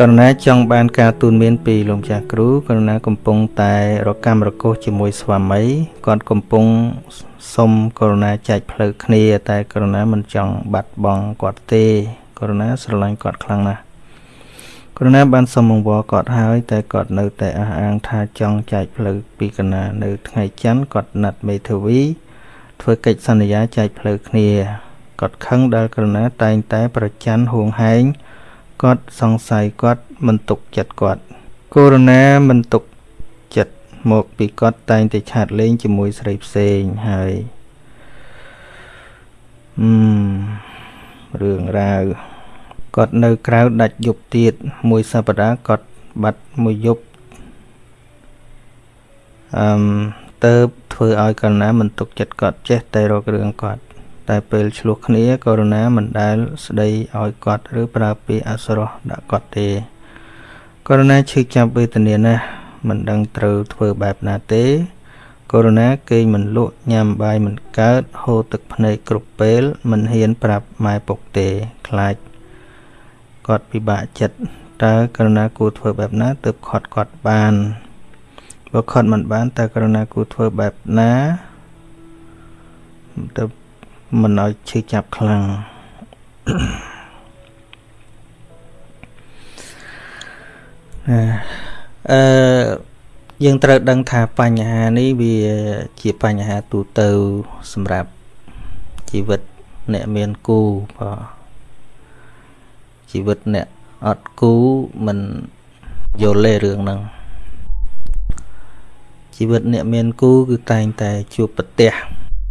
ករណីចង់បានការទូនមានពីលោកចាស់គ្រូករណីកំពុងតែរកម្មរកោសជាមួយស្វាមីគាត់កំពុងសុំករណីចែកផ្លូវគ្នា តែករណីមិនចង់បាត់បង់គាត់ទេករណីស្រឡាញ់គាត់ខ្លាំងណាស់ករណីបានសុំអង្វរគាត់ហើយតែគាត់នៅតែអះអាងថាចង់ចែកផ្លូវពីកណានៅថ្ងៃច័ន្ទគាត់ណាត់មេធាវីធ្វើកិច្ចសន្យាចែកផ្លូវគ្នាគាត់ខឹងដែលករណីតែងតែប្រច័ណ្ឌហួងហែង គាត់សង្ស័យគាត់មិនទុកចិត្តគាត់កូរណាមិនទុកចិត្តមកពីគាត់តែងតែឆាតលេងជាមួយស្រីផ្សេងហើយអឺរឿងរ៉ាវគាត់នៅក្រៅដាច់យប់ទៀតមួយសប្តាហ៍គាត់បាត់មួយយប់អឺទៅធ្វើឲ្យកណ្ណាមិនទុកចិត្តគាត់ចេះតែរករឿងគាត់ តែពេលឆ្លោះគ្នាករុណាមិនដែលស្ដីឲ្យគាត់ឬប្រើពាក្យអសុរោះដាក់គាត់ទេករុណាឈឺចាប់វេទនាណាស់មិនដឹងត្រូវធ្វើបែបណាទេកូវីដគេងមិនលក់ញ៉ាំបាយមិនកើតហូរទឹកភ្នែកគ្រប់ពេលមិនហ៊ានប្រាប់ម៉ែពុកទេខ្លាចគាត់ពិបាកចិត្តតើករុណាគួរធ្វើបែបណាទើបខត់គាត់បានបើខត់មិនបានតើករុណាគួរធ្វើបែបណាទើប មិនឲ្យឈឺចាប់ខ្លាំងអឺយើងត្រូវដឹងថាបញ្ហានេះវាជាបញ្ហាទូទៅសម្រាប់ជីវិតអ្នកមានគូបាទជីវិតអ្នកអត់គូមិនយល់ទេរឿងហ្នឹងជីវិតអ្នកមានគូគឺតែងតែជួបប្រទះ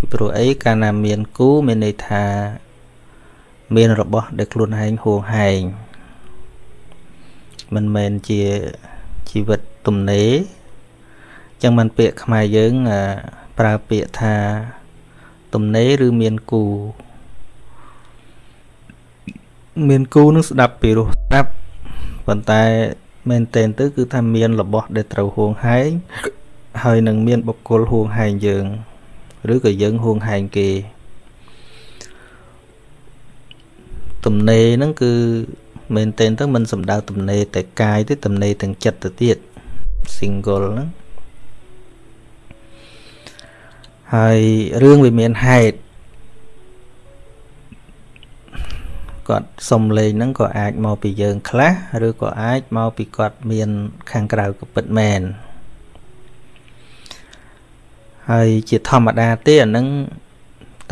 ពីព្រោះអីកាលណាមានគូមានន័យថា មានរបស់ដែលខ្លួនឯងហួងហែងមិនមែនជាជីវិតទំនេរចឹងមិនពាក្យខ្មែរយើងប្រើពាក្យថាទំនេរឬមានគូមានគូនឹងស្ដាប់ពីរោះស្ដាប់ប៉ុន្តែមែនតែនទៅគឺថាមានរបស់ដែលត្រូវហួងហែងហើយនឹងមានបុគ្គលហួងហែងយើង ឬក៏យើងហួងហែងគេទំនេរហ្នឹងគឺមែនតែនទៅមិនសំដៅទំនេរតែកាយទេទំនេរទាំងចិត្តទៅទៀត single ហ្នឹងហើយរឿងវាមានហេតុគាត់សុំលេងហ្នឹងក៏អាចមកពីយើងខ្លះឬក៏អាចមកពីគាត់មានខាងក្រៅក៏ពិតមែន ហើយជាធម្មតាទេអានឹង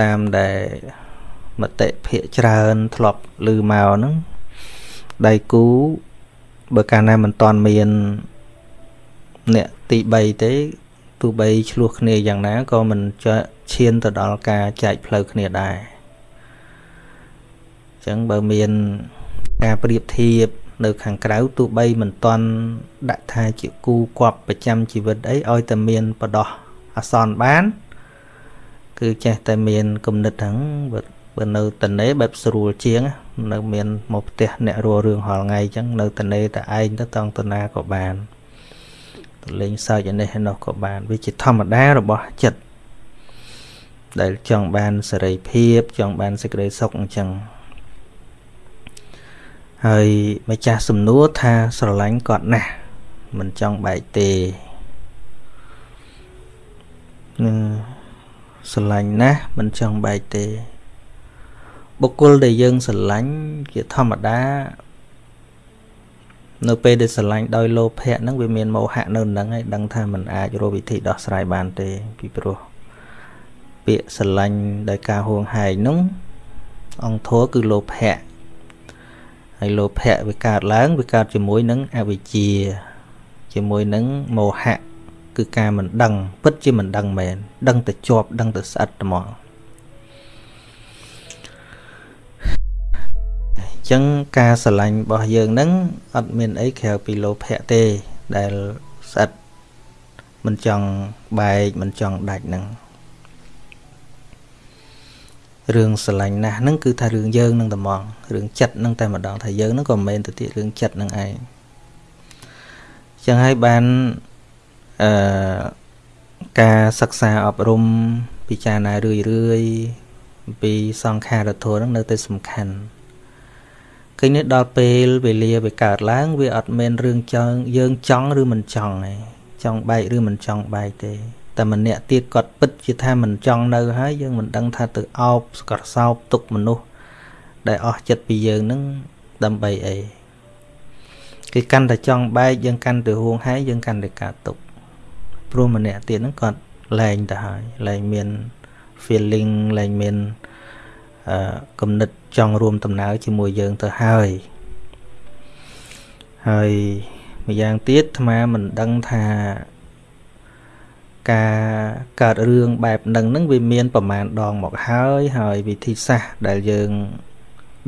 តាមដែលមតិភាកច្រើនធ្លាប់ឮមកហ្នឹងដៃគូបើកាលណាមិនតាន់មានអ្នកទី3ទេទោះបីឆ្លោះគ្នាយ៉ាងណាក៏មិនឈានទៅដល់ការចែកផ្លូវគ្នាដែរអញ្ចឹងបើមានការប្រៀបធៀបនៅខាងក្រៅទោះបីមិនតាន់ដាក់ថាជាគូគប់ប្រចាំជីវិតអីឲ្យតែមានបដោះ អសនបាន គឺចេះតែមានគំនិតហ្នឹងបើនៅតនេបែបស្រួលជាង នៅមានមកផ្ទះអ្នករស់រឿងហល់ថ្ងៃអញ្ចឹងនៅតនេតែឯងទៅតង់តណាក៏បានទៅលេងសើចឯនេះឯនោះក៏បានវាជាធម្មតារបស់ចិត្តដែលចង់បានសេរីភាពចង់បានសេចក្តីសុខអញ្ចឹងហើយម្ចាស់សំណួរថាស្រឡាញ់គាត់ណាស់មិនចង់បែកទេ នឹងស្រឡាញ់ណាស់មិនចង់បែកទេបុគ្គលដែលយើងស្រឡាញ់ជាធម្មតានៅពេលដែលស្រឡាញ់ដោយលោភៈហ្នឹងវាមានមោហៈនៅនឹងហើយដឹងថាมันអាចរកវិធីដោះស្រាយបានទេពីព្រោះពាក្យស្រឡាញ់ដោយការហួងហែងហ្នឹងអង្គធัวគឺលោភៈហើយលោភៈវាកើតឡើងវាកើតជាមួយនឹងអវិជ្ជាជាមួយនឹងមោហៈ គឺការមិនដឹង ពិតជាមិនដឹងមែនដឹងតែជាប់ដឹងតែស្អិតហ្មងចឹងការស្រឡាញ់របស់យើងហ្នឹងអត់មានអីក្រៅពីលោភៈទេដែលស្អិតមិនចង់បែកមិនចង់ដាច់ហ្នឹងរឿងស្រឡាញ់ណាស់ហ្នឹងគឺថារឿងយើងនឹងតែហ្មងរឿងចិត្តហ្នឹងតែម្ដងថាយើងហ្នឹងក៏មិនមែនទៅទៀតរឿងចិត្តហ្នឹងឯងចឹងហើយបាន អឺការសិក្សាអប់រំពិចារណារឿយរឿយពីសង្ខារធម៌ហ្នឹងនៅតែសំខាន់ឃើញនេះដល់ពេលវេលាវាកើតឡើង វាអត់មែនរឿងចង់យើងចង់ឬមិនចង់ទេចង់បែកឬមិនចង់បែកទេតែម្នាក់ទៀតគាត់ពិតជាថាមិនចង់នៅហើយយើងមិនដឹងថាទៅអោបស្កសោបទុកមនុស្សដែលអស់ចិត្តពីយើងនឹងដើម្បីអីគេកាន់តែចង់បែកយើងកាន់តែហួងហែងយើងកាន់តែកើតទុក ព្រោះម្នាក់ទៀតហ្នឹងគាត់លែងទៅហើយលែងមាន feeling លែងមានអឺគំនិតចង់រួមដំណើរជាមួយយើងទៅហើយហើយម្យ៉ាងទៀតអាត្មាមិនដឹងថាការកើតរឿងបែបហ្នឹងនឹងវាមានប្រមាណដងមកហើយហើយវិធីសាស្ត្រដែលយើង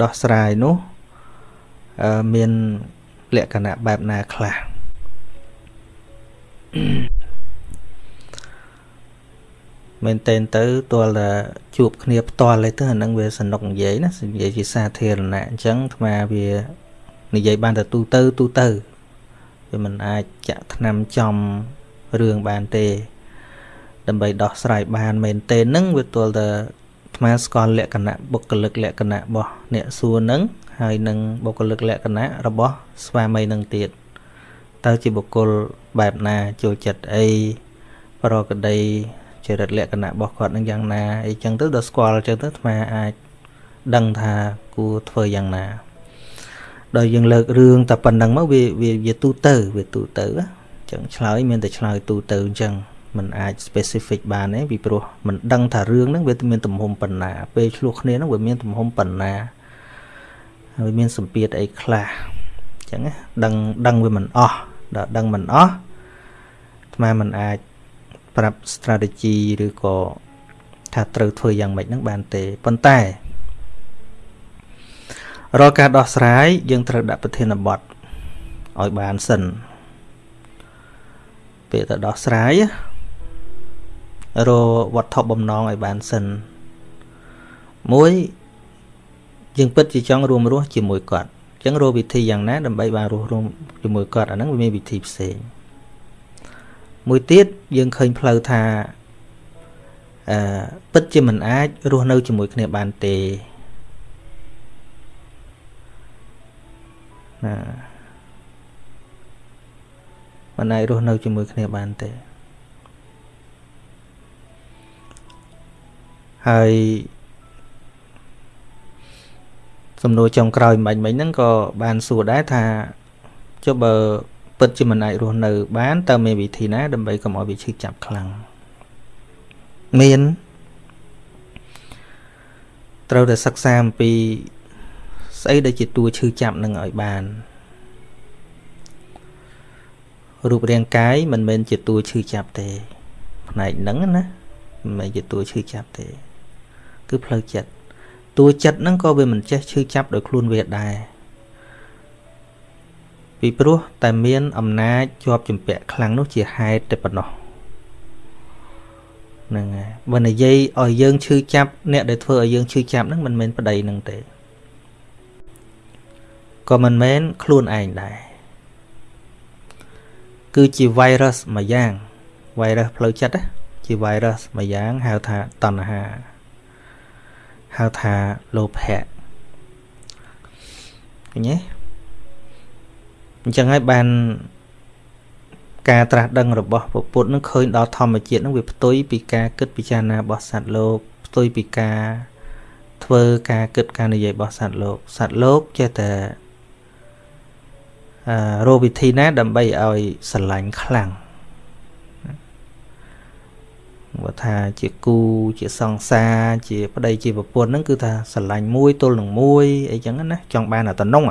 ដោះស្រាយនោះអឺមានលក្ខណៈបែបណាខ្លះ មែនតែនទៅទាល់តែជួបគ្នាផ្ទាល់ទេទៅអានឹងវាសនុកនិយាយណានិយាយជាសាធារណៈអញ្ចឹងអាត្មាវានិយាយបានតែទូទៅទូទៅវាមិនអាចចាក់ថ្នាំចំរឿងបានទេ ដើម្បីដោះស្រាយបានមែនទេនឹងវាទាល់តែអាត្មាស្គាល់លក្ខណៈបុគ្គលិកលក្ខណៈរបស់អ្នកសួរនឹងហើយនឹងបុគ្គលិកលក្ខណៈរបស់ស្វាមីនឹងទៀតតើជាបុគ្គលបែបណាចូលចិត្តអីប្រកដី ចរិតលក្ខណៈរបស់គាត់នឹងយ៉ាងណាអីចឹងទៅដល់ស្គាល់ចឹងទៅអាត្មាអាចដឹងថាគួរធ្វើយ៉ាងណាដល់យើងលើករឿងតែប៉ុណ្្នឹងមកវាវាទូទៅវាទូទៅចឹងឆ្លើយមានតែឆ្លើយទូទៅអញ្ចឹងมันអាច specific បានទេពីព្រោះมันដឹងថារឿងហ្នឹងវាមានទំហំប៉ុណ្ណា ពេលឆ្លោះគ្នាហ្នឹងវាមានទំហំប៉ុណ្ណាហើយមានសម្ពាធអីខ្លះអញ្ចឹងដឹងដឹងវាមិនអស់ដល់ដឹងមិនអស់អាត្មាមិនអាច ប្រាប់ strategy ឬក៏ថាត្រូវធ្វើយ៉ាងម៉េចហ្នឹងបានទេប៉ុន្តែរាល់ការដោះស្រាយយើងត្រូវដាក់ប្រធានបទឲ្យបានសិនពេលទៅដោះស្រាយរវត្ថុបំណងឲ្យបានសិនមួយយើងពិតជាចង់រួមរស់ជាមួយគាត់អញ្ចឹងរកវិធីយ៉ាងណាដើម្បីបានរស់រួមជាមួយគាត់អាហ្នឹងវាមានវិធីផ្សេង មួយទៀតយើងឃើញផ្លូវថាអឺពិតជាមិនអាចរស់នៅជាមួយគ្នាបានទេណាមិនអាចរស់នៅជាមួយគ្នាបានទេហើយសំណួរចុងក្រោយមិញមិញហ្នឹងក៏បានសួរដែរថាចុះបើ ពិតជាមិនអាចរស់នៅ បានតើមានវិធីណាដើម្បីកុំឲ្យវាឈឺចាប់ខ្លាំងមានត្រូវតែសិក្សាអំពីស្អីដែលជាតួឈឺចាប់នឹងឲ្យបានរូបរាងកាយមិនមែនជាតួឈឺចាប់ទេ ផ្នែកហ្នឹងណាមិនមែនជាតួឈឺចាប់ទេ គឺផ្លូវចិត្តតួចិត្តហ្នឹងក៏វាមិនចេះឈឺចាប់ដោយខ្លួនវាដែរ ពីព្រោះតែមានអំណាចជាប់ជំពាក់ខ្លាំងនោះជាហេតុតែប៉ុណ្ណោះហ្នឹងហើយបើនិយាយឲ្យយើងឈឺចាប់អ្នកដែលធ្វើឲ្យយើងឈឺចាប់ហ្នឹងមិនមែនប្តីនឹងទេក៏មិនមែនខ្លួនឯងដែរគឺជា virus មួយយ៉ាង virus ផ្លូវចិត្តជា virus មួយយ៉ាងហៅថាតណ្ហាហៅថាលោភៈឃើញទេ អញ្ចឹងហើយបានការត្រាស់ដឹងរបស់ពុទ្ធនឹងឃើញដល់ធម្មជាតិនឹងវាផ្ទុយពីការគិតពិចារណារបស់សត្វលោកផ្ទុយពីការធ្វើការគិតការនិយាយរបស់សត្វលោកសត្វលោកចេះតែអឺរកវិធីណាដើម្បីឲ្យស្រឡាញ់ខ្លាំងបើថាជាគូជាសង្សារជាប្តីជាប្រពន្ធហ្នឹងគឺថាស្រឡាញ់មួយទល់នឹងមួយអីចឹងណាចង់បានអាតំណង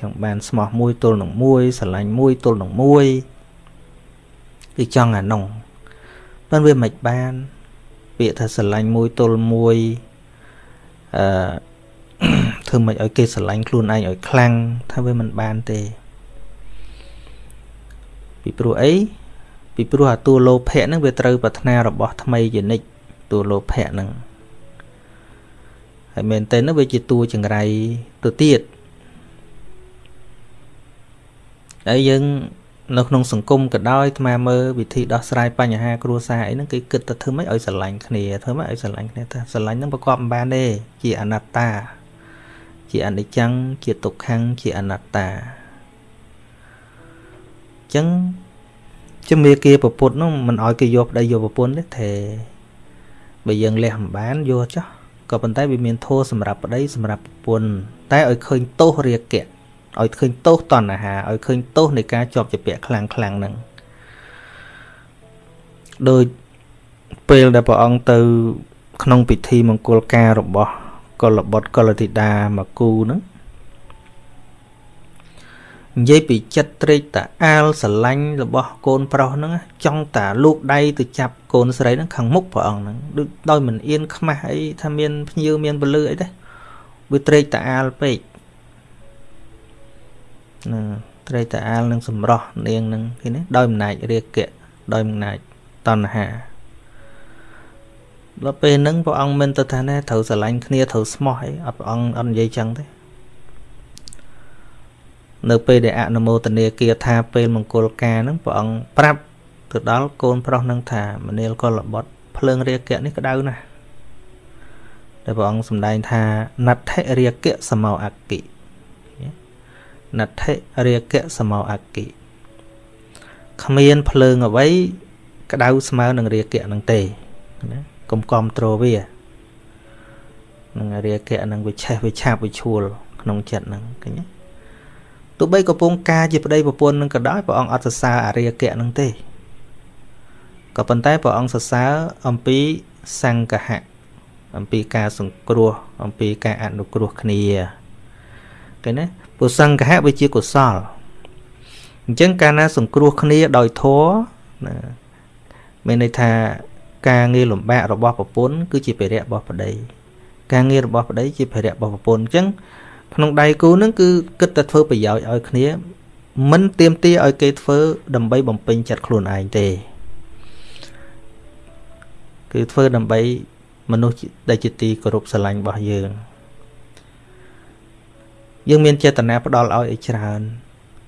ចង់បានស្មោះមួយទល់នឹងមួយស្រឡាញ់មួយទល់នឹងមួយគឺចង់អានោះប៉ុន្តែវាមិនបាន ពាក្យថាស្រឡាញ់មួយទល់មួយអឺធ្វើមិនឲ្យគេស្រឡាញ់ខ្លួនឯងឲ្យខ្លាំងថាវាមិនបានទេ ពីព្រោះអីពីព្រោះអាតួលោភៈហ្នឹងវាត្រូវប្រាថ្នារបស់ថ្មីជានិច្ចតួលោភៈហ្នឹងហើយមែនតើវាជាតួចង្រៃទៅទៀត ហើយយើងនៅក្នុងសង្គមក៏ដោយអាត្មាមើលវិធីដោះស្រាយបញ្ហាគ្រួសារអីហ្នឹងគេគិតទៅធ្វើម៉េចឲ្យស្រឡាញ់គ្នាធ្វើម៉េចឲ្យស្រឡាញ់គ្នាថាស្រឡាញ់ហ្នឹងប្រកបមិនបានទេជាអនត្តា ជាជាអនិច្ចំជាទុក្ខំជាអនត្តាអញ្ចឹងជំនាគាប្រពុតនោះមិនអោយគេយកប្តីយកប្រពន្ធទេទេបើយើងលះមិនបានយកចោះក៏ប៉ុន្តែវាមានធោសម្រាប់ប្តីសម្រាប់ប្រពន្ធតែឲ្យឃើញទោសរាគៈ ឲ្យឃើញទោសតណ្ហាឲ្យឃើញទោសនៃការជាប់ជាពាក់ខ្លាំងខ្លាំងហ្នឹងដោយពេលដែលព្រះអង្គទៅ ក្នុងពិធីមង្គលការរបស់កុលបុត្រកុលធីតាមកគូហ្នឹងនិយាយពីចិត្តត្រេកតាអាលស្រឡាញ់របស់កូនប្រុសហ្នឹងចង់តាលូកដៃទៅចាប់កូនស្រីហ្នឹងខាងមុខព្រះអង្គហ្នឹងដូចដោយមិនអៀនខ្មាស់អីថាមានភ្ញៀវមានពលឺអីទេវាត្រេកតាអាលពេក ណាត្រេកតាអាលនឹងសម្រោះនាងហ្នឹងឃើញទេដោយអំណាចរាគៈដោយអំណាចតណ្ហាដល់ពេលហ្នឹងព្រះអង្គមិនទៅថាណែត្រូវស្រឡាញ់គ្នាត្រូវស្មោះអីអត់ព្រះអង្គអត់និយាយចឹងទេនៅពេលដែលអនុមោទនាគាថាពេលមង្គលការហ្នឹងព្រះអង្គប្រាប់ទៅដល់កូនប្រុសនឹងថាមនាលកុលបុត្រភ្លើងរាគៈនេះក្តៅណាស់ដែលព្រះអង្គសម្ដែងថាណដ្ឋិរាគៈសមោអគិ ណដ្ឋិរាគៈសមោអគិគ្មានភ្លើងអ្វីក្តៅស្មើនឹងរាគៈនឹងទេណាកុំគ្រប់ត្រូវានឹងរាគៈនឹងវិឆេះវិឆាបវិឈួលក្នុងចិត្តនឹងឃើញទេទោះបីកំពុងការជាប្តីប្រពន្ធនឹងក៏ដោយព្រះអង្គអត់សរសើរអរិយគៈនឹងទេក៏ប៉ុន្តែព្រះអង្គសរសើរអំពីសង្កហៈអំពីការសង្គ្រោះអំពីការអនុគ្រោះគ្នាឃើញទេ ពុសង្កហៈវាជាកុសលអញ្ចឹងកាលណាសង្គ្រោះគ្នាដោយធម៌ណាមានន័យថាការងារលំបាករបស់ប្រពន្ធគឺជាភារៈរបស់ប្តីការងាររបស់ប្តីជាភារៈរបស់ប្រពន្ធអញ្ចឹងក្នុងដៃគូនឹងគឺគិតតែធ្វើប្រយោជន៍ឲ្យគ្នាមិនទៀមទាឲ្យគេធ្វើដើម្បីបំពេញចិត្តខ្លួនឯងទេគឺធ្វើដើម្បីមនុស្សដែលជាទីគោរពស្រឡាញ់របស់យើង យើងមានចេតនាផ្ដល់ឲ្យឲ្យច្រើន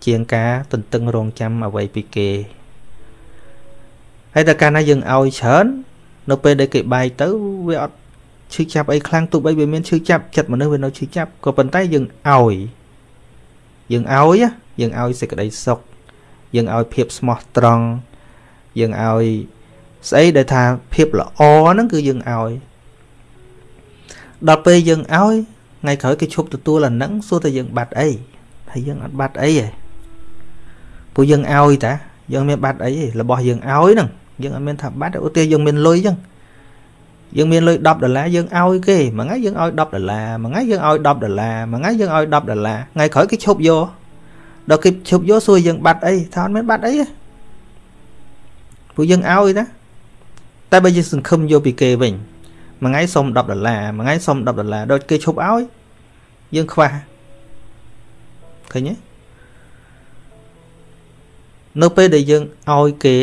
ជាងការទន្ទឹងរង់ចាំអ្វីពីគេហើយតែកាលណាយើងឲ្យច្រើននៅពេលដែលគេបែកទៅវាអត់ឈឺចាប់អីខ្លាំងទោះបីវាមានឈឺចាប់ចិត្តមនុស្សវានៅឈឺចាប់ក៏ប៉ុន្តែយើងឲ្យយើងឲ្យយើងឲ្យសេចក្តីសុខយើងឲ្យភាពស្មោះត្រង់យើងឲ្យស្អីដែលថាភាពល្អហ្នឹងគឺយើងឲ្យដល់ពេលយើងឲ្យ ថ្ងៃក្រោយគេឈប់ទទួលអាហ្នឹងសួរតែយើងបាត់អីហើយយើងអត់បាត់អីទេព្រោះយើងឲ្យតាយើងមានបាត់អីទេរបស់យើងឲ្យហ្នឹងយើងអត់មានថាបាត់ឧទាហរណ៍យើងមានលុយអញ្ចឹងយើងមានលុយ10ដុល្លារយើងឲ្យគេមួយថ្ងៃយើងឲ្យ10ដុល្លារមួយថ្ងៃយើងឲ្យ10ដុល្លារមួយថ្ងៃយើងឲ្យ10ដុល្លារថ្ងៃក្រោយគេឈប់យកដល់គេឈប់យកសួរយើងបាត់អីថាអត់មានបាត់អីទេព្រោះយើងឲ្យណាតែបើយើងសង្ឃឹមយកពីគេវិញ មួយថ្ងៃសុំ10ដុល្លារមួយថ្ងៃសុំ10ដុល្លារដល់គេឈប់ឲ្យយើងខ្វះឃើញទេនៅពេលដែលយើងឲ្យគេ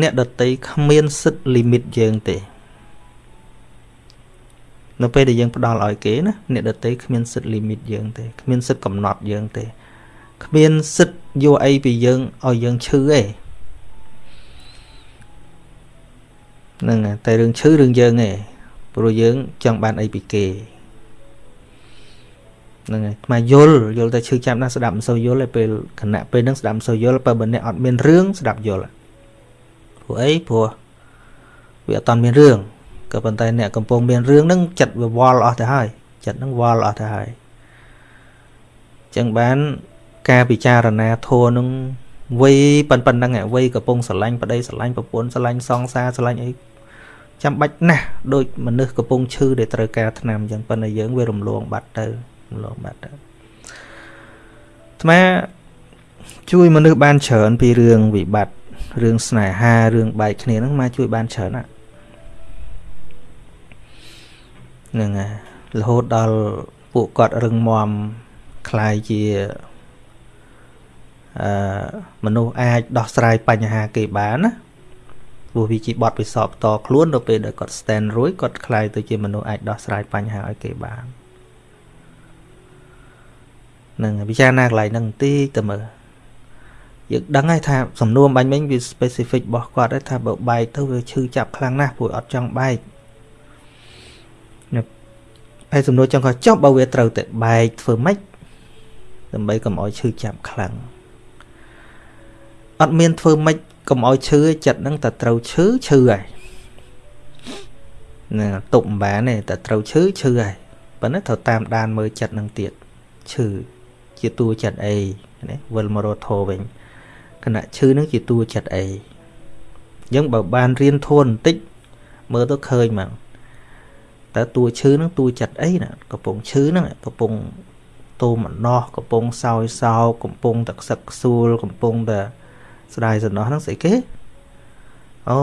អ្នកដតីគ្មានសិទ្ធិលីមីតយើងទេនៅពេលដែលយើងផ្ដល់ឲ្យគេណាអ្នកដតីគ្មានសិទ្ធិលីមីតយើងទេគ្មានសិទ្ធិកំណត់យើងទេគ្មានសិទ្ធិយកអីពីយើងឲ្យយើងឈឺទេហ្នឹងតែរឿងឈឺរឿងយើងទេ ព្រោះយើងចង់បានអីពីគេហ្នឹងហើយថ្មយល់យល់តែឈឺចាប់ណាស់ស្ដាប់មិនសូវយល់ទេពេលគណៈពេលហ្នឹងស្ដាប់មិនសូវយល់បើបើអ្នកអត់មានរឿងស្ដាប់យល់ព្រោះអីព្រោះវាអត់តមានរឿងក៏ប៉ុន្តែអ្នកកំពុងមានរឿងហ្នឹងចិត្តវាវល់អស់ទៅហើយចិត្តហ្នឹងវល់អស់ទៅហើយចឹងបានការពិចារណាធัวនឹងវ័យប៉ុណ្្នឹងវ័យកំពុងស្រឡាញ់ប្តីស្រឡាញ់ប្រពន្ធស្រឡាញ់សង្សារស្រឡាញ់អី ចាំបាច់ណាស់ដូចមនុស្សកំពុងឈឺដែលត្រូវការថ្នាំអញ្ចឹងប៉ុន្តែយើងវារំលងបាត់ទៅរំលងបាត់ទៅអាត្មាជួយមនុស្សបានច្រើនពីរឿងវិបត្តិរឿងស្នេហារឿងបែកគ្នាហ្នឹងមកជួយបានច្រើនណាស់ហ្នឹងហើយរហូតដល់ពួកគាត់រឹងមាំคล้ายជាអឺមនុស្សអាចដោះស្រាយបញ្ហាគេបានណា ព្រោះវាជាបទពិសោធន៍ផ្ទាល់ខ្លួននៅពេលដែលគាត់ stand រួចគាត់ខ្លាយទៅជាមនុស្សអាចដោះស្រាយបញ្ហាឲ្យគេបាននឹងពិចារណាកន្លែងហ្នឹងបន្តិចទៅមើលយើងដឹងហើយថាសំណួរបាញ់មិញវា specific របស់គាត់ហើយថាបើបែកទៅវាឈឺចាប់ខ្លាំងណាស់ព្រោះអត់ចង់បែកហើយសំណួរចង់ក៏ចប់បើវាត្រូវតែបែកធ្វើម៉េចដើម្បីកុំឲ្យឈឺចាប់ខ្លាំងអត់មានធ្វើម៉េច កុំឲ្យឈឺចិត្តហ្នឹងតែត្រូវឈឺឈឺហើយណាទុកមិនបានទេតែត្រូវឈឺឈឺហើយប៉ុន្តែត្រូវតាមដានមើលចិត្តនឹងទៀតឈឺជាតួចិត្តអីណាវិលមករត់ធោវិញគណៈឈឺនឹងជាតួចិត្តអីអញ្ចឹងបើបានរៀនធួនបន្តិចមើលទៅឃើញមកតើតួឈឺនឹងតួចិត្តអីណាកំពុងឈឺហ្នឹងកំពុងតូមអំណោះកំពុងសោយសោកកំពុងតែខ្សឹកខ្សួលកំពុងតែ ស្ដាយសំណោះហ្នឹងស្អីគេអូ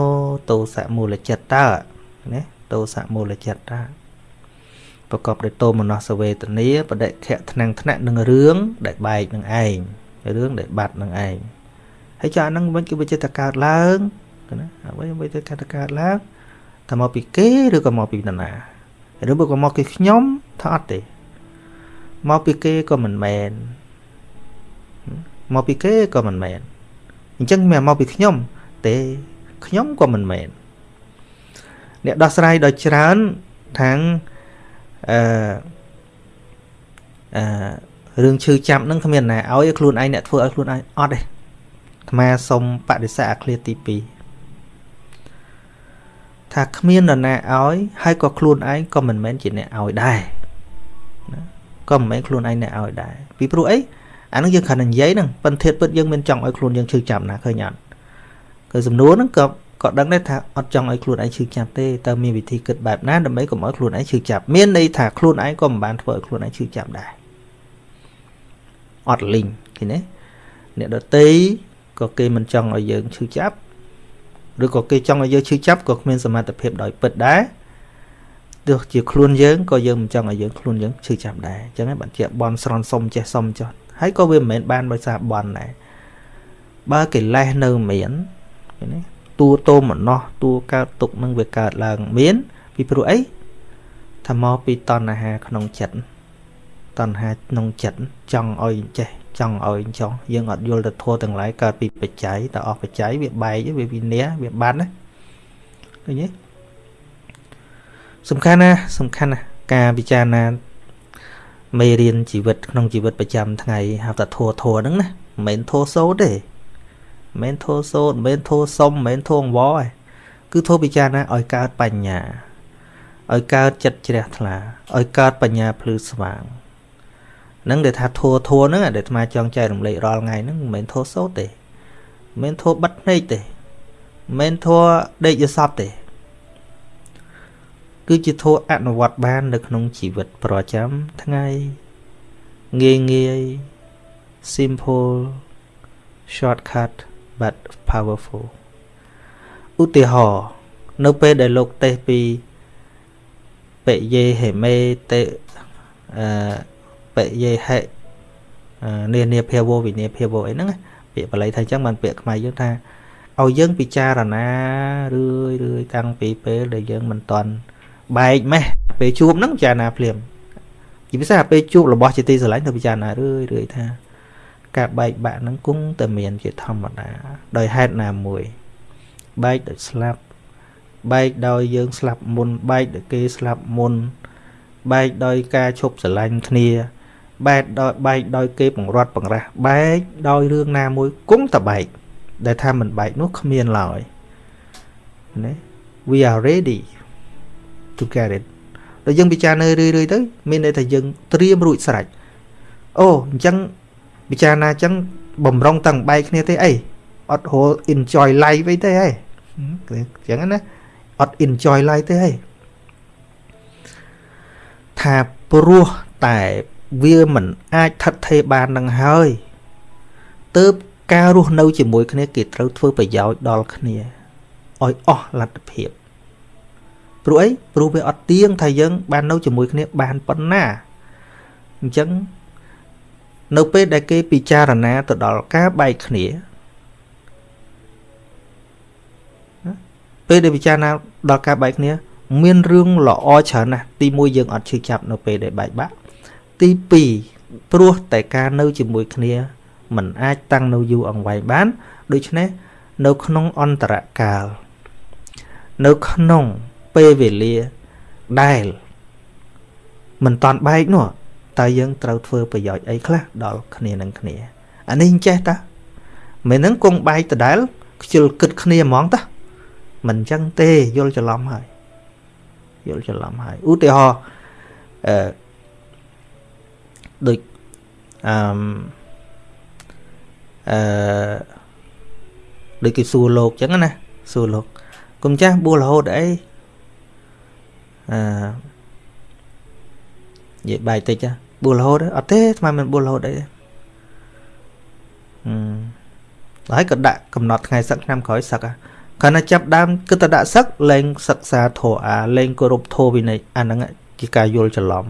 តោសៈមូលចិត្តតើណាតោសៈមូលចិត្តតើប្រកបដោយតោមនស្សវេទនាបដិខៈថ្នាំងថ្នាក់នឹងរឿងដែលបែកនឹងឯងរឿងដែលបាត់នឹងឯងហើយចាហ្នឹងវិញគឺវាចិត្តកើតឡើងណាអ្វីវិញទៅកើតឡើងតើមកពីគេឬក៏មកពីនរណាឬក៏មកពីខ្ញុំថាអត់ទេមកពីគេក៏មិនមែនមកពីគេក៏មិនមែន អញ្ចឹងមិនមកពីខ្ញុំ ទេខ្ញុំក៏មិនមែនអ្នកដោះស្រាយដោយច្រើនខាងអឺអឺរឿងឈឺចាប់នឹងគ្មានណាឲ្យខ្លួនឯងអ្នកធ្វើឲ្យខ្លួនឯងអត់ទេអាត្មាសុំបដិសេធអាឃ្លាទី2ថាគ្មាននរណាឲ្យហើយក៏ខ្លួនឯងក៏មិនមែនជាអ្នកឲ្យដែរណាក៏មិនមែនខ្លួនឯងអ្នកឲ្យដែរពីព្រោះអី អានឹងយើងគ្រាន់តែនិយាយហ្នឹងប៉ុន្តែពិតយើងមិនចង់ឲ្យខ្លួនយើងឈឺចាប់ណាឃើញអត់គឺសំណួរហ្នឹងក៏ក៏ដឹងដែរថាអត់ចង់ឲ្យខ្លួនឯងឈឺចាប់ទេតើមានវិធីគិតបែបណាដើម្បីកុំឲ្យខ្លួនឯងឈឺចាប់មានន័យថាខ្លួនឯងក៏មិនបានធ្វើឲ្យខ្លួនឯងឈឺចាប់ដែរអត់លីងឃើញទេអ្នកដតីក៏គេមិនចង់ឲ្យយើងឈឺចាប់ឬក៏គេចង់ឲ្យយើងឈឺចាប់ក៏គ្មានសមត្ថភាពដោយពិតដែរទោះជាខ្លួនយើងក៏យើងមិនចង់ឲ្យយើងខ្លួនយើងឈឺចាប់ដែរអញ្ចឹងបានជាបនស្រន់សុំចេះសុំចោះ ហើយក៏វាមិនមែនបានដោយសារបនដែរបើកិលេសនៅមានឃើញទេតួតោមណោះតួកើតទុកនឹងវាកើតឡើងមាន ពីព្រោះអីថាមកពីតណ្ហាក្នុងចិត្តតណ្ហាក្នុងចិត្តចង់ឲ្យចេះចង់ឲ្យចង់យើងអត់យល់ទៅធัวទាំងឡាយកើតពីបច្ច័យតើអស់បច្ច័យវាបែកវាវិន័យវាបាត់ណាឃើញទេសំខាន់ណាសំខាន់ណាការពិចារណា មេរៀនជីវិតក្នុងជីវិតប្រចាំថ្ងៃហៅថាធัวធัวហ្នឹងណាមិនមែនធัวសូត្រទេមិនមែនធัวសូត្រមិនមែនធัวសុំមិនមែនធัวអង្វរទេគឺធัวពិចារណាឲ្យកើតបញ្ញាឲ្យកើតចិត្តជ្រះថ្លាឲ្យកើតបញ្ញាភ្លឺស្វាងនឹងដែលថាធัวធัวហ្នឹងដែលអាត្មាចង់ចែករំលែករាល់ថ្ងៃហ្នឹងមិនមែនធัวសូត្រទេមិនមែនធัวបិទភ្នែកទេមិនមែនធัวដេកយសពទេ គឺជាធัวអនុវត្តបាននៅក្នុងជីវិតប្រចាំថ្ងៃងាយងាយ simple shortcut but powerful ឧទាហរណ៍នៅពេលដែលលោកទេសពីបេយេហេមេតេអឺបយេហិនានាភាវវិនាភាវអីហ្នឹងពាក្យបាលីថាអញ្ចឹងបានពាក្យខ្មែរយើងថាឲ្យយើងពិចារណារឿយរឿយតាំងពីពេលដែលយើងមិនតន់ បែកម៉េះពេលជួបហ្នឹងពិចារណាភ្លាមជាពិសេសពេលជួបរបស់ជាទីស្រឡាញ់ទៅពិចារណារឿយរឿយថា ការបែកបាក់ហ្នឹងគង់តែមានជាធម្មតា ដោយហេតុណាមួយ បែកដោយស្លាប់បែកដោយយើងស្លាប់មុនបែកដោយគេស្លាប់មុនបែកដោយការឈប់ស្រឡាញ់គ្នាបែកដោយបែកដោយគេបង្រត់បង្រាស់បែកដោយរឿងណាមួយគង់តែបែកដែលថាមិនបែកនោះគ្មានឡើយណា we are ready to get it ដល់យើងពិចារណារឿយៗទៅមានន័យថាយើងត្រៀមរួចស្រេចអូអញ្ចឹងពិចារណាអញ្ចឹងបំរុងតាំងបែកគ្នាទេអីអត់ហូ enjoy life អីទេហ៎អញ្ចឹងណាអត់ enjoy life ទេហ៎ថាព្រោះតែវាមិនអាចថិតថេរបាននឹងហើយទើបការរស់នៅជាមួយគ្នាគេត្រូវធ្វើប្រយោជន៍ដល់គ្នាឲ្យអស់លទ្ធភាព ព្រោះអីព្រោះវាអត់ទៀងថាយើង បាននៅជាមួយគ្នាបានប៉ុណ្ណាអញ្ចឹងនៅពេលដែលគេពិចារណាទៅដល់ការបែកគ្នាពេលដែលពិចារណាដល់ការបែកគ្នា មានរឿងល្អច្រើនណាស់ទី1យើងអត់ឈឺចាប់នៅពេលដែលបែកបាក់ទី2ព្រោះតែការនៅជាមួយគ្នាมันអាចតាំងនៅយូរអង្វែងបាន ដូច្នេះនៅក្នុងអន្តរកាលនៅក្នុង ពេលវេលាដែលមិនតាន់បែកនោះតើយើងត្រូវធ្វើប្រយោជន៍អីខ្លះដល់គ្នានឹងគ្នាអានេះចេះតាមិនហ្នឹងគង់បែកដដែលខ្ជិលគិតគ្នាហ្មងតាមិនអញ្ចឹងទេយល់ច្រឡំហើយយល់ច្រឡំហើយឧទាហរណ៍អឺដូចអឺអឺដូចគេសួរលោកអញ្ចឹងណាសួរលោកគុំចាស់បួសរហូតអី អឺនិយាយបាយតិចបួសរហូតអត់ទេស្មានមិនបួសរហូតអីទេអឺហើយក៏ដាក់កំណត់ថ្ងៃសឹកឆ្នាំក្រោយសឹកហ่ะគាត់ណាចាប់ដើមគឺទៅដាក់សឹកលែងសិក្សាធម៌អាលែងគោរពធម៌វិន័យអាហ្នឹងជាការយល់ច្រឡំ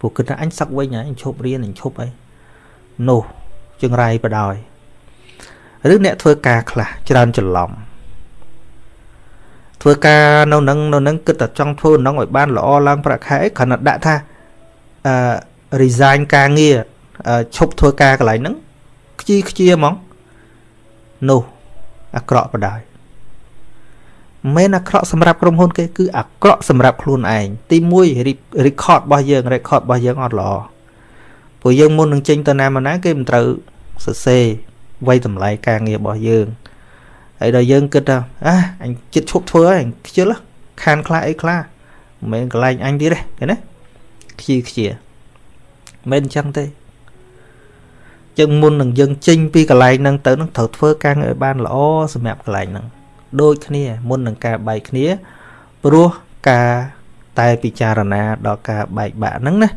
ពួកគិតថាអញសឹកវិញអញឈប់រៀនអញឈប់អីនោះចង្រៃបដ ாய் ឬអ្នកធ្វើការខ្លះច្រើនច្រឡំ ធ្វើការនៅនឹងនៅនឹងគិតតែចង់ធ្វើនឹងឲ្យបានល្អឡើងប្រាក់ខែគ្រាន់តែដាក់ថាអឺ resign ការងារឈប់ធ្វើការកន្លែងហ្នឹងខ្ជីខ្ជាហ្មងនោះអាក្រក់បដាយមិនអាក្រក់សម្រាប់ក្រុមហ៊ុនគេគឺអាក្រក់សម្រាប់ខ្លួនឯងទី1 record របស់យើង record របស់យើងអត់ល្អព្រោះយើងមុននឹងចេញទៅណាមកណាគេមិនត្រូវសរសេរវ័យតម្លៃការងាររបស់យើង ហើយដល់យើងគិតថាអះអញចិត្តឈប់ធ្វើហើយខ្ជិលខានខ្លះអីខ្លះមិនមែនកន្លែងអញទៀតទេឃើញទេខ្ជិលខ្ជាមិនអញ្ចឹងទេយើងមុននឹងយើងចេញពីកន្លែងហ្នឹងទៅនឹងត្រូវធ្វើការងារឲ្យបានល្អសម្រាប់កន្លែងហ្នឹងដូចគ្នាមុននឹងការបែកគ្នាព្រោះការតែពិចារណាដល់ការបែកបាក់ហ្នឹងណា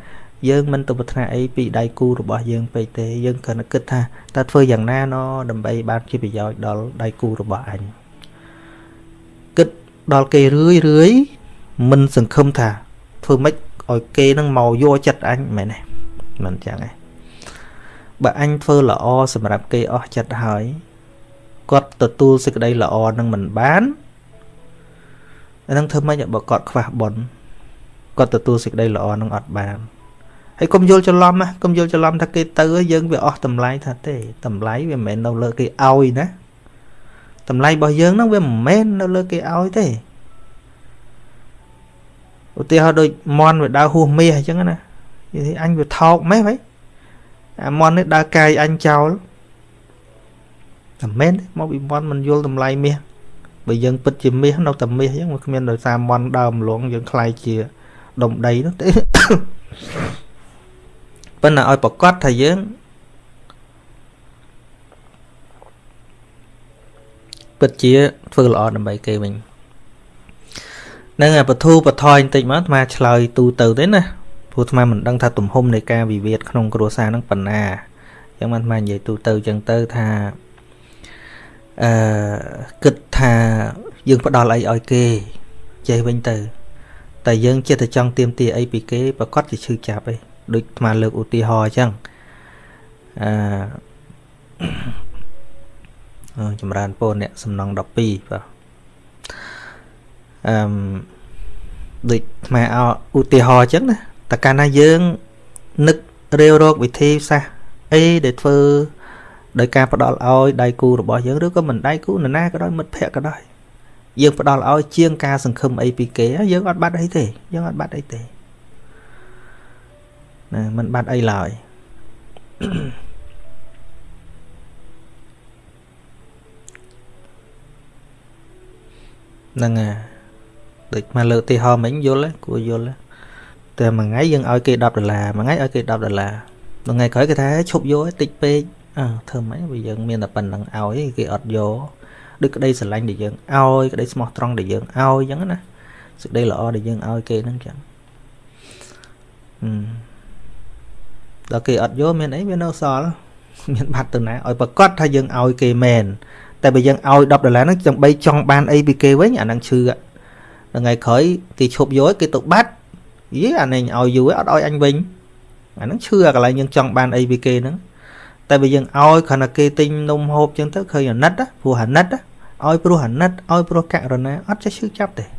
យើងមិនទៅប្រាថ្នាអីពីដៃគូរបស់យើងពេកទេយើងគ្រាន់តែគិតថាតើធ្វើយ៉ាងណាណដើម្បីបានជាប្រយោជន៍ដល់ដៃគូរបស់អញគិតដល់គេរឿយរឿយមិនសង្ឃឹមថាធ្វើម៉េចឲ្យគេនឹងមកយកចិត្តអញមែនទេមិនចឹងទេបើអញធ្វើល្អសម្រាប់គេអស់ចិត្តហើយគាត់ទទួលសេចក្តីល្អនឹងមិនបានអានឹងធ្វើម៉េចបើគាត់ខ្វះបុណ្យគាត់ទទួលសេចក្តីល្អនឹងអត់បាន ហើយកុំយល់ច្រឡំណាកុំយល់ច្រឡំថាគេទៅយើងវាអស់តម្លៃថាទេតម្លៃវាមិនមែននៅលើគេឲ្យណាតម្លៃរបស់យើងហ្នឹងវាមិនមែននៅលើគេឲ្យទេឧទាហរណ៍ដូចមន់វាដើរហួសមាសអញ្ចឹងណានិយាយអញវាថោកម៉េះហីអាមន់នេះដើរកាយអញចោលតែមែនមកពីមន់មិនយល់តម្លៃមាសបើយើងពិតជាមាសនៅតែមាសអញ្ចឹងវាគ្មានដោយសារមន់ដើរម្លងយើងខ្លាយជាដុំដីនោះទេ ប៉ុន្តែឲ្យប្រកាសថាយើងពិតជាធ្វើល្អដើម្បីគេវិញនឹងបធូបថយបន្តិចមកអាត្មាឆ្លើយទូទៅទេណាព្រោះអាត្មាមិនដឹងថាទំហំនៃការវិវាទក្នុងគ្រួសារនឹងប៉ុណ្ណាអញ្ចឹងអាត្មានិយាយទូទៅអញ្ចឹងទៅថាអឺគិតថាយើងផ្ដល់អីឲ្យគេចេះវិញទៅ តែយើងចិត្តតែចង់ទៀមទាអីពីគេប្រកាសជាឈឺចាប់ឯង ដូចអាត្មាលើកឧទាហរណ៍អញ្ចឹងអឺចម្រើនពរអ្នកសំណង12បាទអឺមដូចអាត្មាឧទាហរណ៍អញ្ចឹងណាតែកាលណាយើងនឹករាវរកវិធីសាស្ត្រអីដែលធ្វើដោយការផ្ដល់ឲ្យដៃគូរបស់យើងឬក៏មិនដៃគូនរណាក៏ដោយមិត្តភ័ក្តិក៏ដោយយើងផ្ដល់ឲ្យជាងការសង្ឃឹមអីពីគេយើងអត់បាត់អីទេយើងអត់បាត់អីទេ ណាมันបាត់អីឡើយហ្នឹងហើយដូចមកលើកទីហោមិញយល់គួរយល់តែមួយថ្ងៃយើងឲ្យគេ10ដុល្លារមួយថ្ងៃឲ្យគេ10ដុល្លារថ្ងៃក្រោយគេថាឈប់យកតិចពេកអើធ្វើម៉េចបើយើងមានតែប៉ុណ្្នឹងឲ្យគេអត់យកដូចក្តីស្រឡាញ់ដែលយើងឲ្យក្តីស្មោះត្រង់ដែលយើងឲ្យអញ្ចឹងណាសេចក្តីល្អដែលយើងឲ្យគេហ្នឹងចឹងអឺ ដល់គេអត់យកមានអីវានៅសល់មានបាត់ទៅណាឲ្យប្រកាសថាយើងឲ្យគេមែនតែបើយើងឲ្យ10ដុល្លារហ្នឹងចាំបីចង់បានអីពីគេវិញអាហ្នឹងឈឺថ្ងៃក្រោយគេឈប់យកគេទៅបាត់យីអានេះឲ្យយូរអត់ឲ្យអញវិញអាហ្នឹងឈឺអាកន្លែងយើងចង់បានអីពីគេហ្នឹងតែបើយើងឲ្យគ្រាន់តែគេទិញនំហូបចឹងទៅឃើញអាណិតព្រោះអាណិតឲ្យព្រោះអាណិតឲ្យព្រោះករុណាអត់ចេះឈឺចាប់ទេ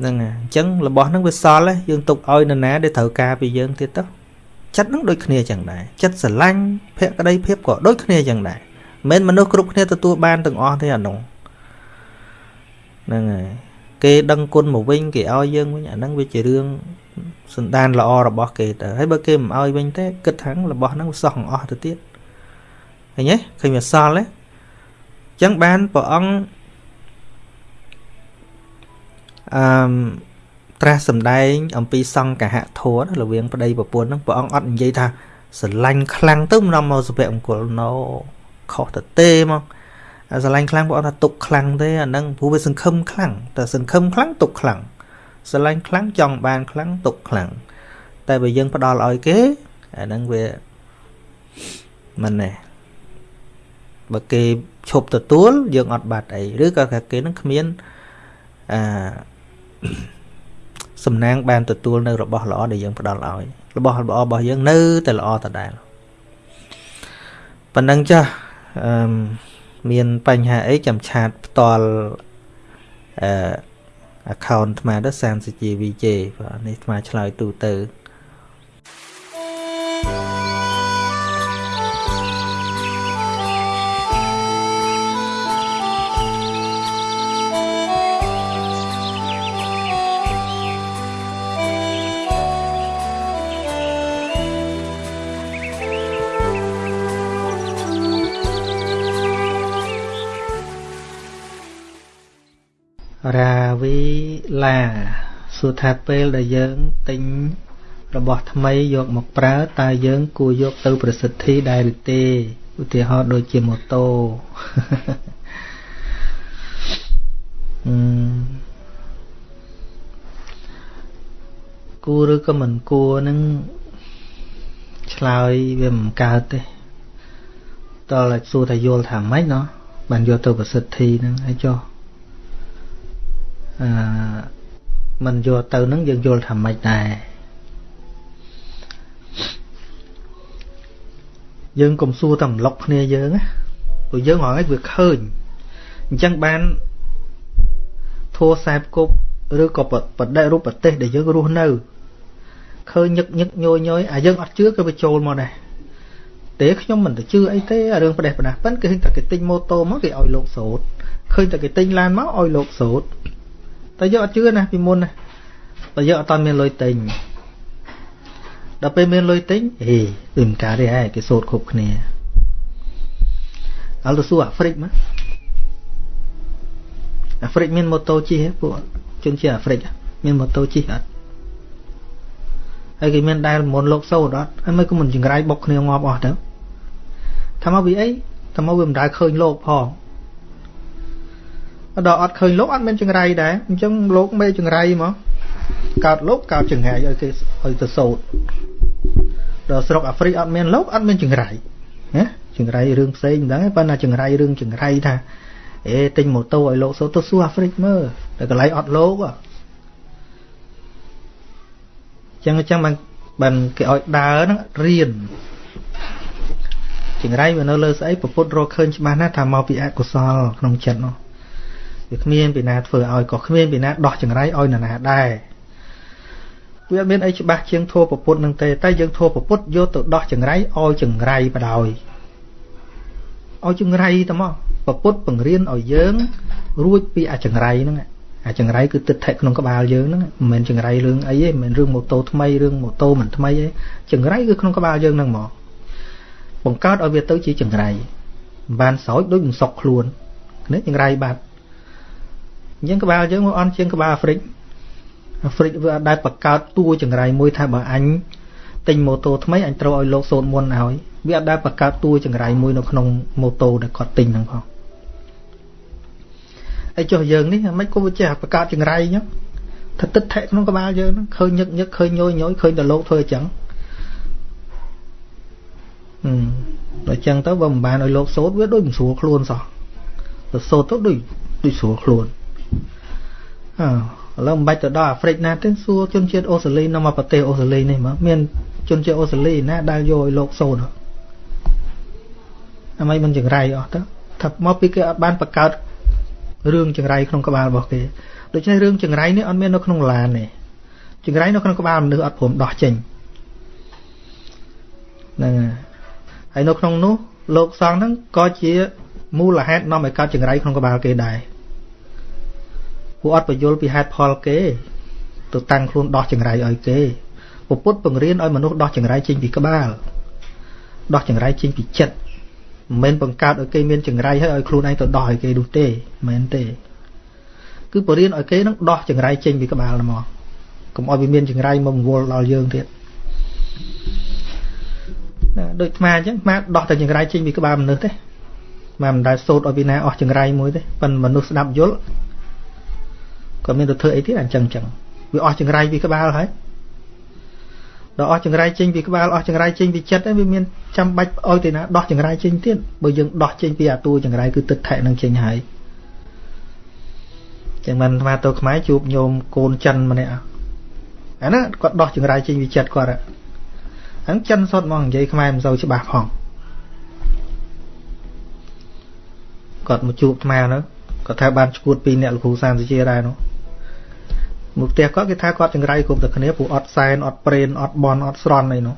ហ្នឹងហើយអញ្ចឹងរបស់ហ្នឹងវាសល់យើងទុកឲ្យនរណាដែលត្រូវការពីយើងទៀតទៅចិត្តហ្នឹងដូចគ្នាចឹងដែរចិត្តស្រឡាញ់ភក្តីភាពក៏ដូចគ្នាចឹងដែរមិនមនុស្សគ្រប់គ្នាទទួលបានទាំងអស់ទេអានោះហ្នឹងហើយគេដឹងគុណមកវិញគេឲ្យយើងវិញអាហ្នឹងវាជារឿងសន្តានល្អរបស់គេទៅហើយបើគេមិនឲ្យវិញទេគិតថារបស់ហ្នឹងវាសោះអស់ទៅទៀតឃើញទេឃើញវាសល់ទេអញ្ចឹងបានព្រះអង្គ អឺត្រាស់សម្ដែង អំពីសង្កហធម៌រវាងប្តីប្រពន្ធហ្នឹងព្រះអង្គអត់និយាយថាស្រឡាញ់ខ្លាំងទៅមិននាំមកសុភមង្គលណូខុសទៅទេមកអាស្រឡាញ់ខ្លាំងព្រះអង្គថាទុកខ្លាំងទេអាហ្នឹងព្រោះវាសង្ឃឹមខ្លាំងតែសង្ឃឹមខ្លាំងទុកខ្លាំងស្រឡាញ់ខ្លាំងចង់បានខ្លាំងទុកខ្លាំងតែបើយើងផ្ដល់ឲ្យគេអាហ្នឹងវាមិនណែបើគេឈប់ទទួលយើងអត់បាត់អីឬក៏ថាគេនឹងគ្មានអឺ សំណាងបានទទួលនៅរបស់ល្អដែលយើងផ្ដល់ឲ្យរបស់ល្អរបស់យើងនៅតែល្អដដែលប៉ុណ្ណឹងចាស់អឺមានបញ្ហាអីចាំឆាតផ្ទាល់អឺ account ថ្មទៅសានសជា VJ បាទនេះថ្មឆ្លើយទូទៅ ឡាសួរថាពេលដែលយើងទិញរបស់ថ្មីយកមកប្រើតើយើងគួរយកទៅប្រសិទ្ធិដែរឬទេឧទាហរណ៍ដូចជាម៉ូតូអឺគួរឬក៏មិនគួរនឹងឆ្លើយវាមិនកើតទេតើសួរថាយល់ថាម៉េចណោះបានយកទៅប្រសិទ្ធិហ្នឹងហើយចុះ អឺមិនយកទៅនឹងយើងយល់ថាម៉េចដែរយើងកុំសួរតែម្លុកគ្នាយើងណាព្រោះយើងហងៃវាឃើញអញ្ចឹងបានធัวខ្សែគប់ឬក៏បដិរូបប្រទេសដែលយើងរស់នៅឃើញញឹកញឹកញយញយអាយើងអត់ជឿក៏វាចូលមកដែរទេខ្ញុំមិនទៅជឿអីទេរឿងប្រទេសប្រដាស់ប៉ិនគេឃើញតែគេទិញម៉ូតូមកគេឲ្យលោកសូត្រឃើញតែគេទិញឡានមកឲ្យលោកសូត្រ តែយើងអត់ជឿណាពីមុនណាតែយើងអត់តាន់មានលុយទិញដល់ពេលមានលុយទិញហេវាមិនកើតទេហែគេសូត្រគ្រប់គ្នាអល់ទៅសួរអាហ្វ្រិកមកអាហ្វ្រិកមានម៉ូតូជិះពួកជនជាតិអាហ្វ្រិកមានម៉ូតូជិះអត់ហើយគេមានដែលមុនលោកសូត្រអត់ហើយមិនក៏មិនចង្រៃបុកគ្នាងាប់អស់ទៅថាមកពីអីថាមកវាមិនដែលឃើញលោកផង ដល់អត់ឃើញលោកអត់មានចង្រៃដែរអញ្ចឹងលោកមេចង្រៃមកកើតលោកកើតចង្រៃឲ្យគេឲ្យទៅសោតដល់ស្រុកអាហ្វ្រិកអត់មានលោកអត់មានចង្រៃណាចង្រៃរឿងផ្សេងមិនដឹងទេប៉ុន្តែចង្រៃរឿងចង្រៃថាអេទិញម៉ូតូឲ្យលោកសោតទៅសួរអាហ្វ្រិកមើលតែកន្លែងអត់លោកអញ្ចឹងអញ្ចឹងបានបានគេឲ្យដើរហ្នឹងរៀនចង្រៃវានៅលើស្អីពុទ្ធរកឃើញច្បាស់ណាស់ថាមកពីអកុសលក្នុងចិត្តនោះ វាគ្មានពីណាធ្វើឲ្យក៏គ្មានពីណាដោះចង្រៃឲ្យនរណាដែរវាអត់មានអីច្បាស់ជាងធัวពុទ្ធនឹងទេតែយើងធัวពុទ្ធយកទៅដោះចង្រៃឲ្យចង្រៃបដ ாய் ឲ្យចង្រៃទៅមកពុទ្ធបង្រៀនឲ្យយើង រួចពីអាចង្រៃហ្នឹងអាចង្រៃគឺទឹកថែក្នុងក្បាលយើងហ្នឹងមិនមែនចង្រៃរឿងអីទេមិនមែនរឿងម៉ូតូថ្មីរឿងម៉ូតូមិនថ្មីទេចង្រៃគឺក្នុងក្បាលយើងហ្នឹងមកបង្កើតឲ្យវាទៅជាចង្រៃមិនបានសោចដូចមិនសុកខ្លួននេះចង្រៃបាត់ អញ្ចឹងក្បាលយើងមកអន់ជាងក្បាលអាហ្វ្រិកអាហ្វ្រិកវាអត់ដែលបង្កើតតួចង្រៃមួយថាបើអញទិញម៉ូតូថ្មីអញត្រូវឲ្យលោកសូនមុនឲ្យវាអត់ដែលបង្កើតតួចង្រៃមួយនៅក្នុងម៉ូតូដែលគាត់ទិញហ្នឹងផងហើយចុះយើងនេះមិនក៏វាចេះបង្កើតចង្រៃអញ្ចឹងថាទឹកថែក្នុងក្បាលយើងហ្នឹងឃើញញឹកញឹកឃើញញយញយឃើញតែលោកធ្វើអញ្ចឹងហឹមដល់អញ្ចឹងទៅបើមិនបានឲ្យលោកសូត្រវាដូចមិនស្រួលខ្លួនសោះទៅសូត្រទៅដូចដូចស្រួលខ្លួន អឺឥឡូវមិនបាច់ទៅដល់អាហ្វ្រិកណាទេសួរជនជាតិអូស្ត្រាលីនៅមកប្រទេសអូស្ត្រាលីនេះមកមានជនជាតិអូស្ត្រាលីណាដែលយកឲ្យលោកសូនអាម៉េចមិនចង្រៃអស់ទៅថាមកពីគេអត់បានបង្កើតរឿងចង្រៃក្នុងក្បាលរបស់គេដូច្នេះរឿងចង្រៃនេះអត់មាននៅក្នុងឡានទេចង្រៃនៅក្នុងក្បាលមនុស្សអត់ព្រមដោះចេញហ្នឹងហើយនៅក្នុងនោះលោកសង្ឃហ្នឹងក៏ជាមូលហេតុនាំឲ្យកើតចង្រៃក្នុងក្បាលគេដែរ ពួកអត់បញ្យល់ពីហេតុផលគេទៅតាំងខ្លួនដោះចង្រៃឲ្យគេពុទ្ធបង្រៀនឲ្យមនុស្សដោះចង្រៃចេញពីក្បាលដោះចង្រៃចេញពីចិត្តមិនមែនបង្កើតឲ្យគេមានចង្រៃហើយឲ្យខ្លួនឯងទៅដោះឲ្យគេនោះទេមិនមែនទេគឺបរៀនឲ្យគេនឹងដោះចង្រៃចេញពីក្បាលមកកុំឲ្យវាមានចង្រៃមកវល់ដល់យើងទៀតណាដូចអាអញ្ចឹងអាដោះតែចង្រៃចេញពីក្បាលមនុស្សទេមកមិនដែលសូត្រឲ្យពីណាអស់ចង្រៃមួយទេប៉ុន្តែមនុស្សស្ដាប់យល់ ក៏មានទៅធ្វើអីទៀតអញ្ចឹងអញ្ចឹងវាអស់ចង្រៃពីក្បាលហើយដល់អស់ចង្រៃចេញពីក្បាលអស់ចង្រៃចេញពីចិត្តវាមានចាំបាច់ឲ្យទៅណាដោះចង្រៃចេញទៀតបើយើងដោះចេញពីអាតួចង្រៃគឺទឹកថែនឹងចេញហើយចឹងមិនអាទៅខ្មែរជួបញោមកូនចិនម្នាក់អាហ្នឹងគាត់ដោះចង្រៃចេញពីចិត្តគាត់ហ្នឹងចិនសុតមកនិយាយខ្មែរមិនសូវច្បាស់ផងគាត់មកជួបខ្មែរហ្នឹង គាត់ថាបានឈួតពីអ្នកលោកគ្រូសានសុជាដែរនោះមកផ្ទះគាត់គេថាគាត់ចង្រៃគ្រប់តែគ្នាព្រោះអត់សែនអត់ប្រេនអត់បនអត់ស្រន់អីនោះ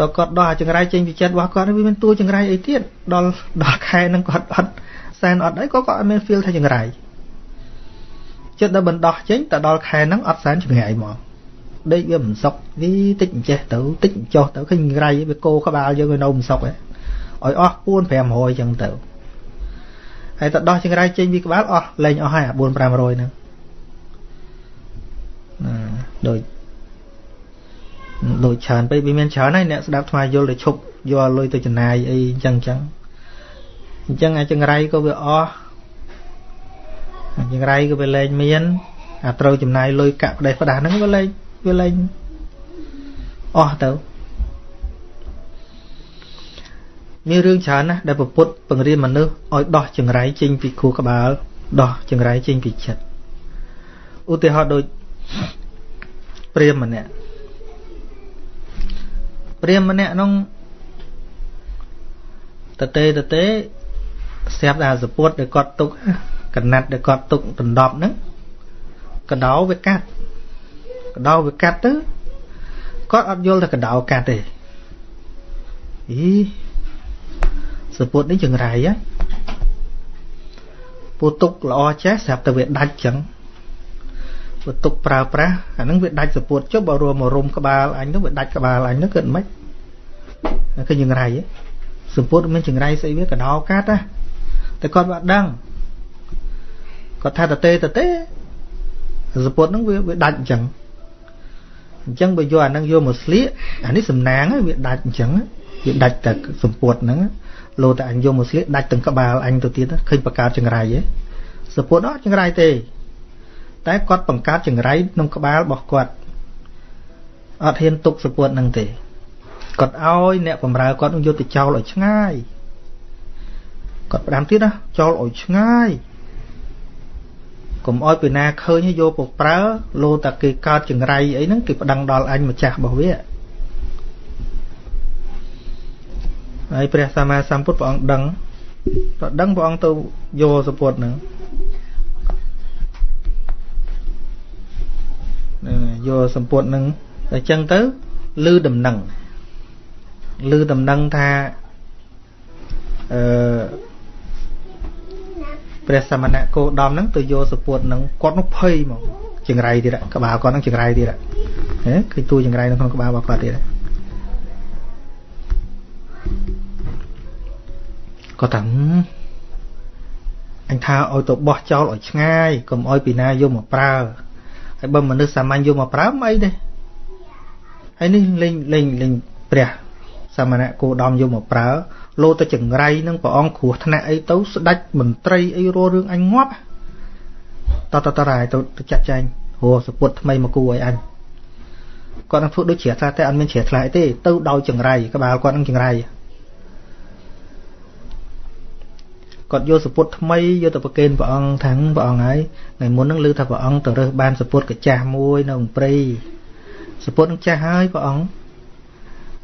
ដល់គាត់ដោះចង្រៃចេញពីចិត្តរបស់គាត់វាមានតួចង្រៃអីទៀតដល់ដល់ខែហ្នឹងគាត់អត់សែនអត់អីក៏គាត់អត់មាន feel ថាចង្រៃចិត្តដល់បណ្ដោះចេញតែដល់ខែហ្នឹងអត់សែនចង្រៃមកដេកវាមិនសុកវាតិចអញ្ចេះទៅតិចចុះទៅឃើញចង្រៃវាគោក្បាលយើងវានៅមិនសុកឯងឲ្យអស់4 500អញ្ចឹងទៅ ហើយទៅដោះចង្រៃចេញពីក្បាលអស់លែងអស់ហើយ4 500ហ្នឹងដូចដូចច្រើនពេកវាមានច្រើនហើយអ្នកស្ដាប់ថ្មយល់ទៅឈប់យកលុយទៅចំណាយអីអញ្ចឹងអញ្ចឹងអញ្ចឹងអាចង្រៃក៏វាអស់ចង្រៃក៏វាលែងមានអាត្រូវចំណាយលុយកាក់ផ្ដេសផ្ដាស់ហ្នឹងវាលែងវាលែងអស់ទៅ មានរឿងច្រើនណាស់ដែលពុទ្ធបង្រៀនមនុស្សឲ្យដោះចង្រៃចេញពីខួរក្បាលដោះចង្រៃចេញពីចិត្តឧទាហរណ៍ដូចព្រាមម្នាក់ព្រាមម្នាក់នោះតទេតទេស្រាប់តែសពុតដែលគាត់ទុកកណាត់ដែលគាត់ទុកដណ្ដប់ហ្នឹងកដោវាកាត់កដោវាកាត់ទៅគាត់អត់យល់ថាកដោកាត់ទេអី សពុតនេះចង្រៃហ៎ពូទុកល្អចេះស្រាប់តែវាដាច់ចឹងបើទុកប្រើប្រាស់អាហ្នឹងវាដាច់សពួតចុះបើរួមមករុំក្បាលអញទៅវាដាច់ក្បាលអញទៅគិតមិនឃើញចង្រៃសពួតមានចង្រៃស្អីវាកដោកាត់ណាតែគាត់មិនដឹងគាត់ថាតទេតទេសពួតហ្នឹងវាវាដាច់អញ្ចឹងអញ្ចឹងបើយកអាហ្នឹងយកមកស្លៀកអានេះសំណាងវាដាច់អញ្ចឹងវាដាច់តែសម្ពុតហ្នឹង លោតែអញយកមកស្លៀកដាច់ទាំងក្បាលអញទៅទៀតឃើញបកើតចង្រៃហ៎សពុតអត់ចង្រៃទេ តែគាត់បង្កើតចង្រៃក្នុងក្បាលរបស់គាត់អត់ហ៊ានទុកសពុតនឹងទេគាត់ឲ្យអ្នកបំរើគាត់នឹងយកទៅចោលឲ្យឆ្ងាយគាត់ផ្ដាំទៀតណាចោលឲ្យឆ្ងាយកុំឲ្យពីណាឃើញឲ្យយកមកប្រើលោតែគេកើតចង្រៃអីហ្នឹងគេប្តឹងដល់អញម្ចាស់របស់វា ហើយព្រះសម្មាសម្ពុទ្ធព្រះអង្គដឹងព្រះដឹងព្រះអង្គទៅយកសពុតហ្នឹងយកសម្ពុតនឹងអញ្ចឹងទៅលឺដំណឹងលឺដំណឹងថាអឺព្រះសមណៈគោដំហ្នឹងទៅយកសពុតហ្នឹងគាត់នោះភ័យហ្មងចង្រៃទៀតក្បាលគាត់ហ្នឹងចង្រៃទៀតហ៎ឃើញតួចង្រៃនៅក្នុងក្បាលរបស់គាត់ទៀត គាត់ថាអញថាឲ្យទៅបោះចោលឲ្យឆ្ងាយកុំឲ្យពីណាយកមកប្រើហើយបើមនុស្សសាមញ្ញយកមកប្រើមិនអីទេហើយនេះលេងលេងលេងព្រះសមណៈគោដំយកមកប្រើលោទៅចង្រៃនឹងព្រះអង្គគ្រោះថ្នាក់អីទៅស្ដាច់មន្ត្រីអីរស់រឿងអញងាប់តតតរ៉ាយទៅចាក់ចែងហួសពុតថ្មីមកគូឲ្យអញគាត់នឹងធ្វើដូចជ្រះថ្លាតែអត់មានជ្រះថ្លាទេទៅដោយចង្រៃក្បាលគាត់នឹងចង្រៃ គាត់យកសពុតថ្មីយកទៅប្រគេនព្រះអង្គថាងព្រះអង្គហើយថ្ងៃមុនហ្នឹងឮថាព្រះអង្គទៅរើសបានសពុតកាចាស់មួយនៅក្នុងព្រៃសពុតនឹងចាស់ហើយព្រះអង្គ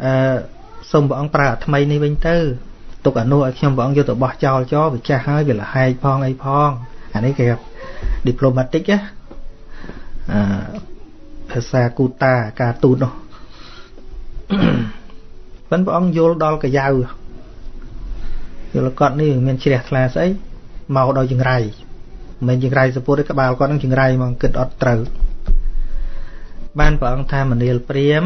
អឺសូមព្រះអង្គប្រើអាថ្មីនេះវិញទៅទុកអនុឲ្យខ្ញុំព្រះអង្គយកទៅបោះចោលចោលវាចាស់ហើយវាលហែកផងអីផងអានេះគេ diplomatic ណាអឺភាសាគូតាការទូតនោះប៉ុន្តែព្រះអង្គយល់ដល់កាយាវ យល់គាត់នេះមានជ្រះថ្លាស្អីមកដោយចង្រៃមិនចង្រៃសពុទ្ធទេក្បាលគាត់នឹងចង្រៃមកគិតអត់ត្រូវបានព្រះអង្គថាមនាលព្រាម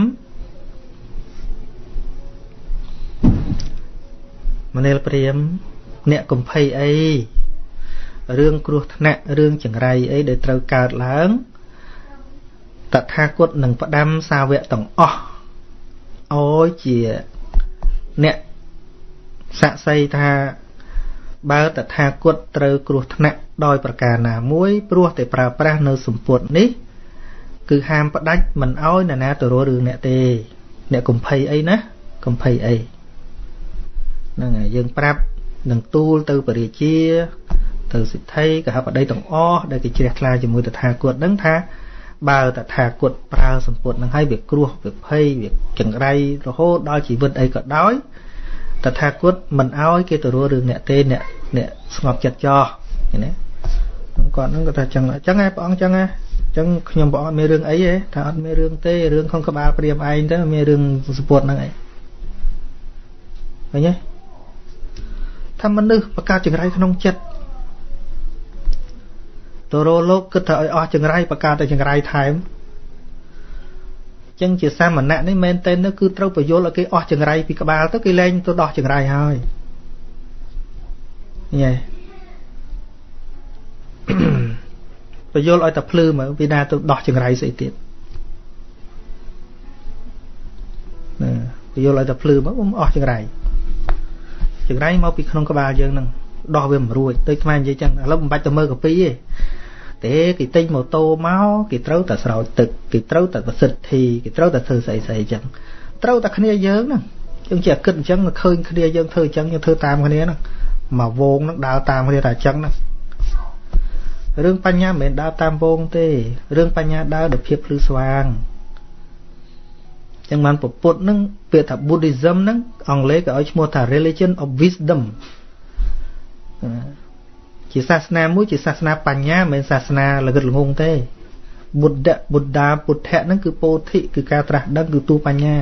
មនាលព្រាម អ្នកកំភៃអីរឿងគ្រោះថ្នាក់រឿងចង្រៃអីដែលត្រូវកើតឡើងតថាគតនឹងផ្ដាំសាវកទាំងអស់អោយជាអ្នក សាក់សីថាបើតថាគតត្រូវគ្រោះថ្នាក់ដោយប្រការណាមួយព្រោះតែប្រើប្រាស់នៅសម្ពុតនេះ គឺហាមផ្ដាច់មិនអោយនរណាទៅរករឿងអ្នកទេ អ្នកកំភៃអីណាកំភៃអីហ្នឹងហើយយើងប្រាប់នឹងទូលទៅបរិជា ទៅសិទ្ធិកហបតីទាំងអស់ដែលគេជ្រះថ្លាជាមួយតថាគតហ្នឹងថាបើតថាគតប្រើសម្ពុតនឹងឲ្យវាគ្រោះវាភ័យវាចង្រៃរហូតដល់ជីវិតអីក៏ដោយ តថាគតមិនអោយគេទៅរករឿងអ្នកទេអ្នកអ្នកស្ងប់ចិត្តចោះឃើញទេគាត់ហ្នឹងគាត់ថាចឹងចឹងឯងព្រះអង្គចឹងឯងចឹងខ្ញុំព្រះអង្គមានរឿងអីទេថាអត់មានរឿងទេរឿងក្នុងក្បាលព្រាមឯងទៅមានរឿងសពុតហ្នឹងឯងឃើញទេថាមនុស្សបង្កើតចង្រៃក្នុងចិត្តតរោលោកគិតថាឲ្យអស់ចង្រៃបង្កើតតែចង្រៃថែម ចឹងជាសាមណៈនេះមែនតើគឺត្រូវបញ្យល់ឲ្យគេអស់ចង្រៃពីក្បាលទៅគេលែងទៅដោះចង្រៃហើយញ៉េបញ្យល់ឲ្យតែភ្លឺមើលពីណាទៅដោះចង្រៃស្អីទៀតណាបញ្យល់ឲ្យតែភ្លឺមកអស់ចង្រៃចង្រៃមកពីក្នុងក្បាលយើងហ្នឹងដោះវាមិនរួចទៅខ្មែរនិយាយចឹងឥឡូវមិនបាច់ទៅមើលកាពីទេ ទេគេទិញម៉ូតូមកគេត្រូវតែស្រោចទឹកគេត្រូវតែប្រសិទ្ធិគេត្រូវតែធ្វើស្អីស្អីចឹងត្រូវតែគ្នាយើងហ្នឹងយើងជាគិតអញ្ចឹងឃើញគ្នាយើងធ្វើអញ្ចឹងយើងធ្វើតាមគ្នាហ្នឹងមកវងហ្នឹងដើរតាមគ្នាតែអញ្ចឹងហ្នឹងរឿងបញ្ញាមិនមែនដើរតាមវងទេរឿងបញ្ញាដើរដោយភាពភ្លឺស្វាងចឹងបានពុទ្ធហ្នឹងពាក្យថា Buddhism ហ្នឹងអង់គ្លេសគេឲ្យឈ្មោះថា religion of wisdom ជាសាសនាមួយជាសាសនាបញ្ញាមិនមែនសាសនាល្ងឹតល្ងងទេបុទ្ធបុទ្ធាពុទ្ធៈហ្នឹងគឺពោធិគឺការត្រាស់ដឹងគឺទូបញ្ញា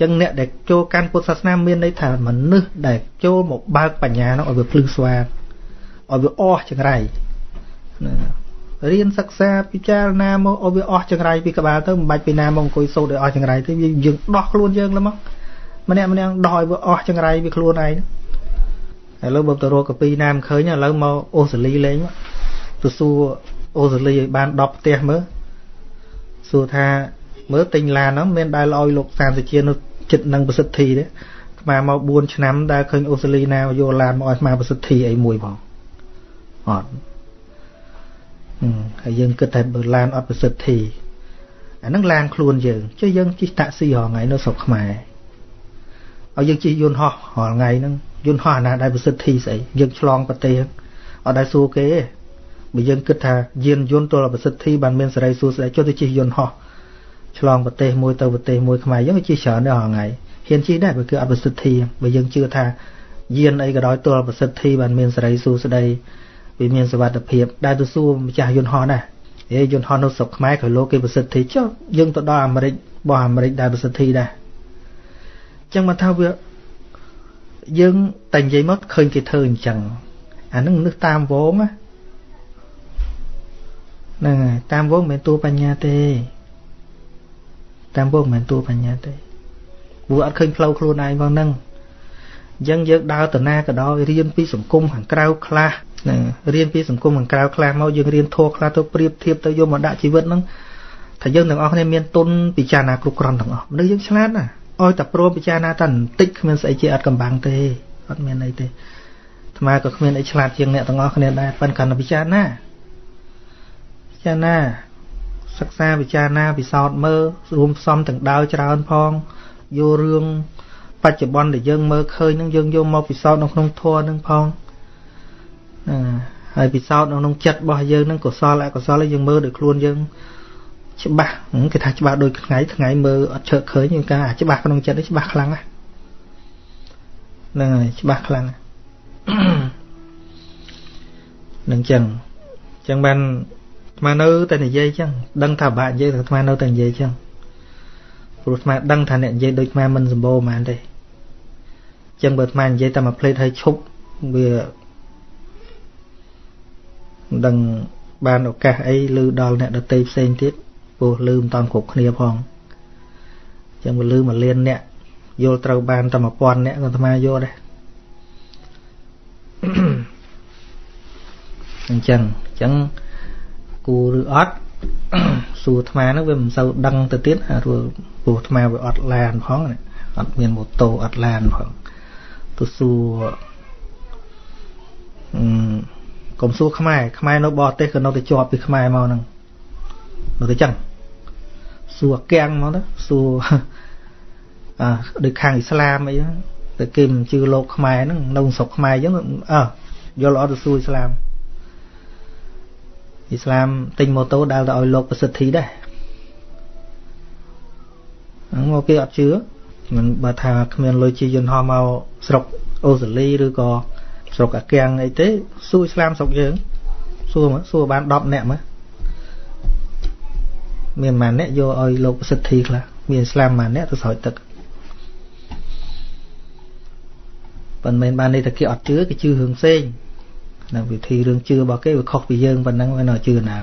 ចឹងអ្នកដែលចូលកាន់ពុទ្ធសាសនាមានន័យថាមនុស្សដែលចូលមកបើកបញ្ញានោះឲ្យវាភ្លឺស្វាងឲ្យវាអស់ចង្រៃរៀនសិក្សាពិចារណាមកឲ្យវាអស់ចង្រៃពីក្បាលទៅមិនបាច់ពីណាមកអង្គុយសូត្រឲ្យអស់ចង្រៃទេយើងដោះខ្លួនយើងឡើងមកម្នាក់ម្នាក់ដោះឲ្យវាអស់ចង្រៃពីខ្លួនឯង ឥឡូវបើទៅរកកាពីណាមិនឃើញឥឡូវមកអូស្ត្រាលីលេងទៅសួរអូស្ត្រាលីឲ្យបាន10ផ្ទះមើលសួរថាមើលទិញឡានហ្នឹងមានដែលឲ្យលោកសានសុជានៅចិត្តនឹងប្រសិទ្ធិទេស្មាមក4ឆ្នាំដែលឃើញអូស្ត្រាលីណាយកឡានមកឲ្យស្មាប្រសិទ្ធិអីមួយផងអត់ហើយយើងគិតថាបើឡានអត់ប្រសិទ្ធិអាហ្នឹងឡានខ្លួនយើងចុះយើងជិះតាក់ស៊ីរាល់ថ្ងៃនៅស្រុកខ្មែរ ឲ្យយើងជិះយន្តហោះរាល់ថ្ងៃហ្នឹងយន្តហោះអាណាដែលប្រសិទ្ធិស្អីយើងឆ្លងប្រទេសអត់ដែលសួរគេទេបើយើងគិតថាយានយន្តទល់ប្រសិទ្ធិបានមានសេរីសួស្ដីចុះទៅជិះយន្តហោះឆ្លងប្រទេសមួយទៅប្រទេសមួយខ្មែរយើងជិះច្រើនដែររាល់ថ្ងៃហ៊ានជិះដែរបើគឺអត់ប្រសិទ្ធិបើយើងជឿថាយានអីក៏ដោយទល់ប្រសិទ្ធិបានមានសេរីសួស្ដីវាមានសុវត្ថិភាពដែលទៅសួរម្ចាស់យន្តហោះដែរហេយន្តហោះនៅស្រុកខ្មែរក៏លោកគេប្រសិទ្ធិចុះយើងទៅដល់អាមេរិកបោះអាមេរិកដែលប្រសិទ្ធិដែរអញ្ចឹងមកថាវាយើងតែនិយាយមកឃើញគេធ្វើអញ្ចឹងអានឹងនឹកតាមវងណាហ្នឹងហើយតាមវងមិនមែនតួបញ្ញាទេ តាមវងមិនមែនតួបញ្ញាទេព្រោះអត់ឃើញផ្លូវខ្លួនឯងផងហ្នឹងអញ្ចឹងយើងដើរទៅណាក៏ដោយរៀនពីសង្គមខាងក្រៅខ្លះហ្នឹងរៀនពីសង្គមខាងក្រៅខ្លះមកយើងរៀនធัวខ្លះទៅប្រៀបធៀបទៅយកមកដាក់ជីវិតហ្នឹងថាយើងទាំងអស់គ្នាមានទុនពិចារណាគ្រប់គ្រាន់ទាំងអស់មនុស្សយើងឆ្លាតណា ឲ្យតែព្រមពិចារណាតែបន្តិចគ្មានស្អីជាអត់កំបាំងទេអត់មានអីទេអាត្មាក៏គ្មានអីឆ្លាតជាងអ្នកទាំងអស់គ្នាដែរប៉ុន្តែកាន់តែពិចារណាពិចារណាសិក្សាពិចារណាពិសោធន៍មើលរួមផ្សំទាំងដាវច្រើនផងយករឿងបច្ចុប្បន្នដែលយើងមើលឃើញនឹងយើងយកមកពិសោធន៍នៅក្នុងធម៌នឹងផងណាហើយពិសោធន៍នៅក្នុងចិត្តរបស់យើងនឹងកុសលអកុសលយើងមើលដោយខ្លួនយើង ច្បាស់គេថាច្បាស់ដូចថ្ងៃថ្ងៃមើលអត់ជើឃើញយើងការច្បាស់ក្នុងចិត្តនេះច្បាស់ខ្លាំងណាស់ហ្នឹងហើយច្បាស់ខ្លាំងនឹងចឹងចឹងបានអាត្មានៅតែនិយាយចឹងដឹងថាបាក់និយាយតែអាត្មានៅតែនិយាយចឹងព្រោះអាត្មាដឹងថាអ្នកនិយាយដូចអាត្មាមិនសម្បូរហ្មងទេចឹងបើអាត្មានិយាយតែមួយផ្លេតឲ្យឈប់វាមិនដឹងបានឱកាសអីឮដល់អ្នកដតីផ្សេងទៀត ពោះឮមិនតាន់គ្រប់គ្នាផងអញ្ចឹងវាឮមួយលានអ្នកយល់ត្រូវបានតែ1000អ្នកក៏អាត្មាយល់ដែរអញ្ចឹងអញ្ចឹងគូឬអត់សួរអាត្មាហ្នឹងវាមិនសូវដឹងទៅទៀតអាព្រោះព្រោះអាត្មាវាអត់ឡានផងអត់មានម៉ូតូអត់ឡានផងទៅសួរអឺកុំសួរខ្មែរខ្មែរនៅបរទេសក៏នៅតែជាប់ពីខ្មែរមកហ្នឹង នៅតែចឹងសួរកាំងមកទៅសួរអាដូចខាងអ៊ីស្លាមអីតែគេមិនជឿលោកខ្មែរហ្នឹងនៅស្រុកខ្មែរអញ្ចឹងអើយល់អត់ទៅសួរអ៊ីស្លាមអ៊ីស្លាមទិញម៉ូតូដើរទៅឲ្យលោកប្រសិទ្ធិដែរហ្នឹងមកគេអត់ជឿមិនបើថាគ្មានលុយជាយន្តហោះមកស្រុកអូស្ត្រាលីឬក៏ស្រុកអាកៀងអីទេសួរអ៊ីស្លាមស្រុកយើងសួរមកសួរបាន10នាក់មក មានប៉ុន្មានអ្នកយកឲ្យលោកប្រសិទ្ធិខ្លះមានអ៊ីស្លាមប៉ុន្មានអ្នកទៅស្រោចទឹកប៉ុន្មានបាននេះតែគេអត់ជឿគេជឿរឿងផ្សេងនៅវិធីរឿងជឿរបស់គេវាខុសពីយើងប៉ុណ្ណឹងវានៅជឿណា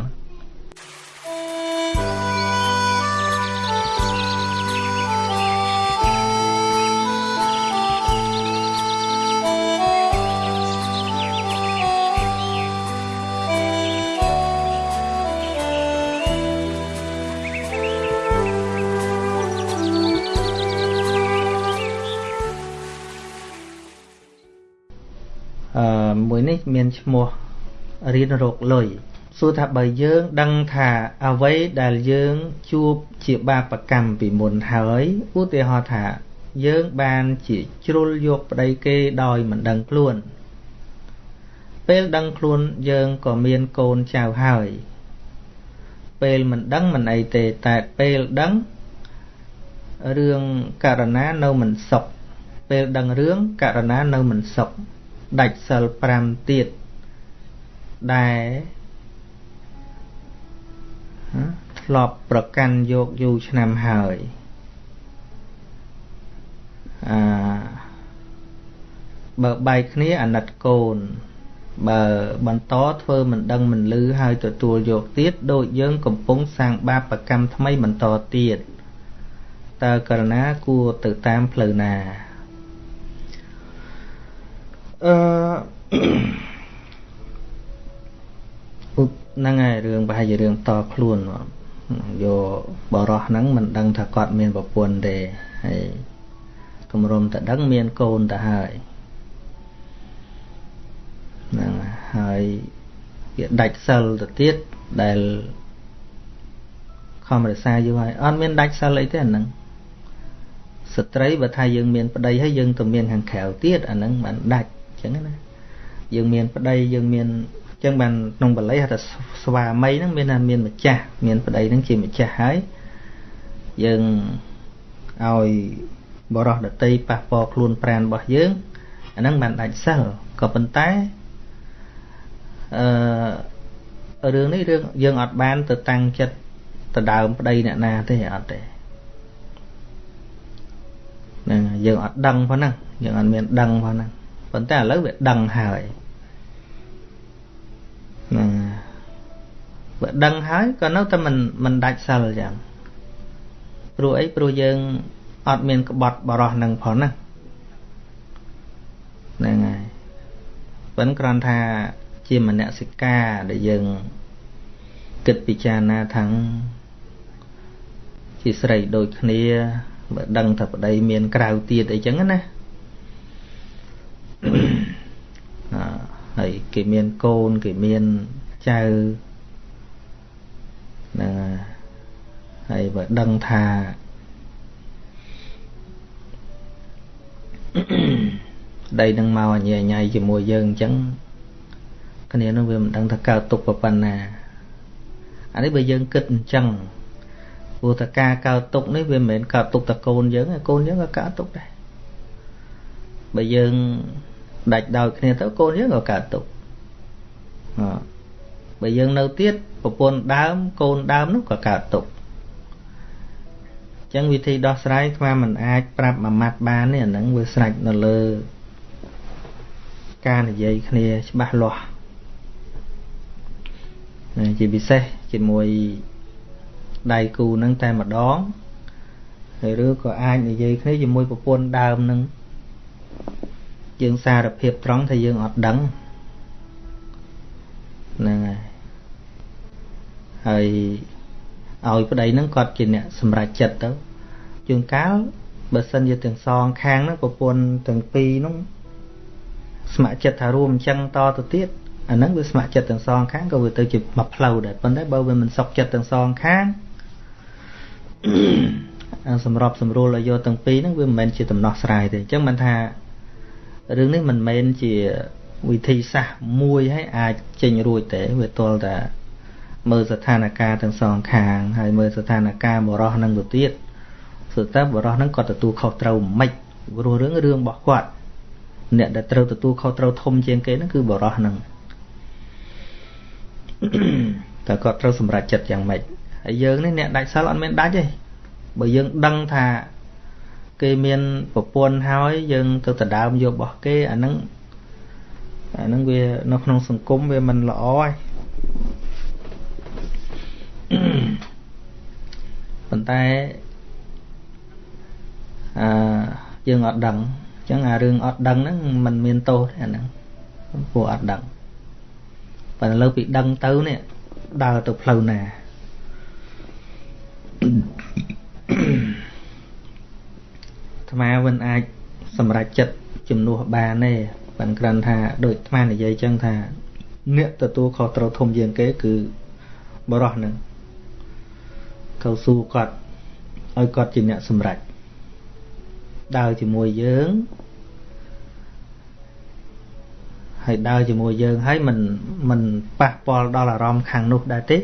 នេះមានឈ្មោះរៀនរកលុយសួរថាបើយើងដឹងថាអ្វីដែលយើងជួបជាបាបកម្មពីមុនហើយឧទាហរណ៍ថា យើងបានជាជ្រុលយកប្តីគេដោយមិនដឹងខ្លួន ពេលដឹងខ្លួនយើងក៏មានកូនចៅហើយ ពេលមិនដឹងមិនអីទេតែពេលដឹងរឿងករណានៅមិនសុខពេលដឹងរឿងករណានៅមិនសុខ ដាច់សិល5ទៀតដែលធ្លាប់ប្រកាន់យកយូរឆ្នាំហើយអឺបើបែកគ្នាអាណិតកូន បើបន្តធ្វើមិនដឹងមិនលឺហើយទទួលយកទៀតដូចយើងកំពុងសាងបាបកម្មថ្មីបន្តទៀតតើករណាគួរទៅតាមផ្លូវណា អឺហ្នឹងហើយរឿងប្រហែលជារឿងតខ្លួនយកបរោះហ្នឹងមិនដឹងថាគាត់មានប្រពន្ធទេហើយគម្រមតែដឹងមានកូនទៅហើយហ្នឹងហើយវាដាច់សិលទៅទៀតដែលខំរក្សាយូរហើយអត់មានដាច់សិលអីទេអាហ្នឹងស្ត្រីបើថាយើងមានប្តីហើយយើងទៅមានខាងក្រៅទៀតអាហ្នឹងមិនដាច់ ចឹងណាយើងមានប្តីយើងមានចឹងបានក្នុងបល័យហៅថាស្វាមីហ្នឹងមានថាមានម្ចាស់មានប្តីហ្នឹងជាម្ចាស់ហើយយើងឲ្យបរោះដតីប៉ះពាល់ខ្លួនប្រាណរបស់យើងអាហ្នឹងបានដាច់សិលក៏ប៉ុន្តែអឺរឿងនេះរឿងយើងអត់បានទៅតាំងចិត្តទៅដើមប្តីអ្នកណាទេអត់ទេហ្នឹងយើងអត់ដឹងផងហ្នឹងយើងអត់មានដឹងផងហ្នឹង ប៉ុន្តែឥឡូវវាដឹងហើយហ្នឹងបើដឹងហើយក៏នៅតែមិនមិនដាច់សិលចឹងព្រោះអីព្រោះយើងអត់មានក្បត់បរោះនឹងផងណាហ្នឹងហើយប៉ុន្តែគ្រាន់ថាជាមនសិការដែលយើងគិតពិចារណាថាងជាស្រីដូចគ្នាបើដឹងថាប្តីមានក្រៅទៀតអីចឹងណាហើយ គេមានកូនគេមានចៅហ្នឹងហើយបើដឹងថាដីនឹងមកអញ្ញាញ៉ៃជាមួយយើងអញ្ចឹងគ្នានឹងវាមិនដឹងថាកើតទុកប៉ុណ្ណាអានេះបើយើងគិតអញ្ចឹងព្រោះតែការកើតទុកនេះវាមិនមែនកើតទុកតែកូនយើងកូនយើងក៏កើតទុកដែរបើយើង ដាច់ដោយគ្នាទៅកូនយើងក៏កើតទុកបើយើងនៅទៀតប្រពន្ធដើមកូនដើមនោះក៏កើតទុកចឹងវិធីដោះស្រាយស្មាមិនអាចប្រាប់មួយម៉ាត់បានទេអាហ្នឹងវាស្រេចនៅលើការនិយាយគ្នាច្បាស់លាស់ជាពិសេសជាមួយដៃគូនឹងតែម្ដងហើយឬក៏អាចនិយាយគ្នាជាមួយប្រពន្ធដើមនឹង យើងសារភាពត្រង់ថាយើងអត់ដឹងហ្នឹងហើយហើយឲ្យប្តីហ្នឹងគាត់ជាអ្នកសម្រេចចិត្តទៅជួនកាលបើសិនជាទាំងសងខាងហ្នឹងប្រពន្ធទាំងពីរហ្នឹងស្ម័គ្រចិត្តថារួមអញ្ចឹងតទៅទៀតអាហ្នឹងវាស្ម័គ្រចិត្តទាំងសងខាងក៏វាទៅជាមួយផ្លូវដែរប៉ុន្តែបើវាមិនសុខចិត្តទាំងសងខាងសម្របសម្រួលឲ្យយកទាំងពីរហ្នឹងវាមិនមែនជាដំណោះស្រាយទេអញ្ចឹងមិនថា រឿងនេះមិនមែនជាវិធីសាស្ត្រមួយឲ្យអាចចេញរួចទេវាទល់តែមើលស្ថានភាពទាំងសងខាងហើយមើលស្ថានភាពបរោះនឹងទៅទៀតសុទ្ធតែបរោះនឹងគាត់ទទួលខុសត្រូវមិនព្រោះរឿងរឿងរបស់គាត់អ្នកដែលត្រូវទទួលខុសត្រូវធំជាងគេហ្នឹងគឺបរោះហ្នឹងតែគាត់ត្រូវសម្រេចចិត្តយ៉ាងម៉េចហើយយើងនេះអ្នកដាច់សិលអត់មានដាច់ទេបើយើងដឹងថា គេមានប្រពន្ធហើយយើងទៅដណ្ដើមយករបស់គេអាហ្នឹងអាហ្នឹងវានៅក្នុងសង្គមវាមិនល្អហើយប៉ុន្តែអឺយើងអត់ដឹងអញ្ចឹងអារឿងអត់ដឹងហ្នឹងมันមានទោសទេអាហ្នឹងពួកអត់ដឹងប៉ុន្តែលើពីដឹងទៅនេះដើរទៅផ្លូវណាអា ត្មាមិនអាចសម្រេចចិត្តជំនួសបានទេប៉ុន្តែគ្រាន់ថាដូចអាត្មានិយាយចឹងថា អ្នកទទួលខុសត្រូវធំជាងគេគឺបរោះនឹងកៅស៊ូគាត់ឲ្យគាត់ជាអ្នកសម្រេចដើរជាមួយយើងហើយដើរជាមួយយើងហើយមិនមិនប៉ះពាល់ដល់អារម្មណ៍ខាងនោះដែរទេ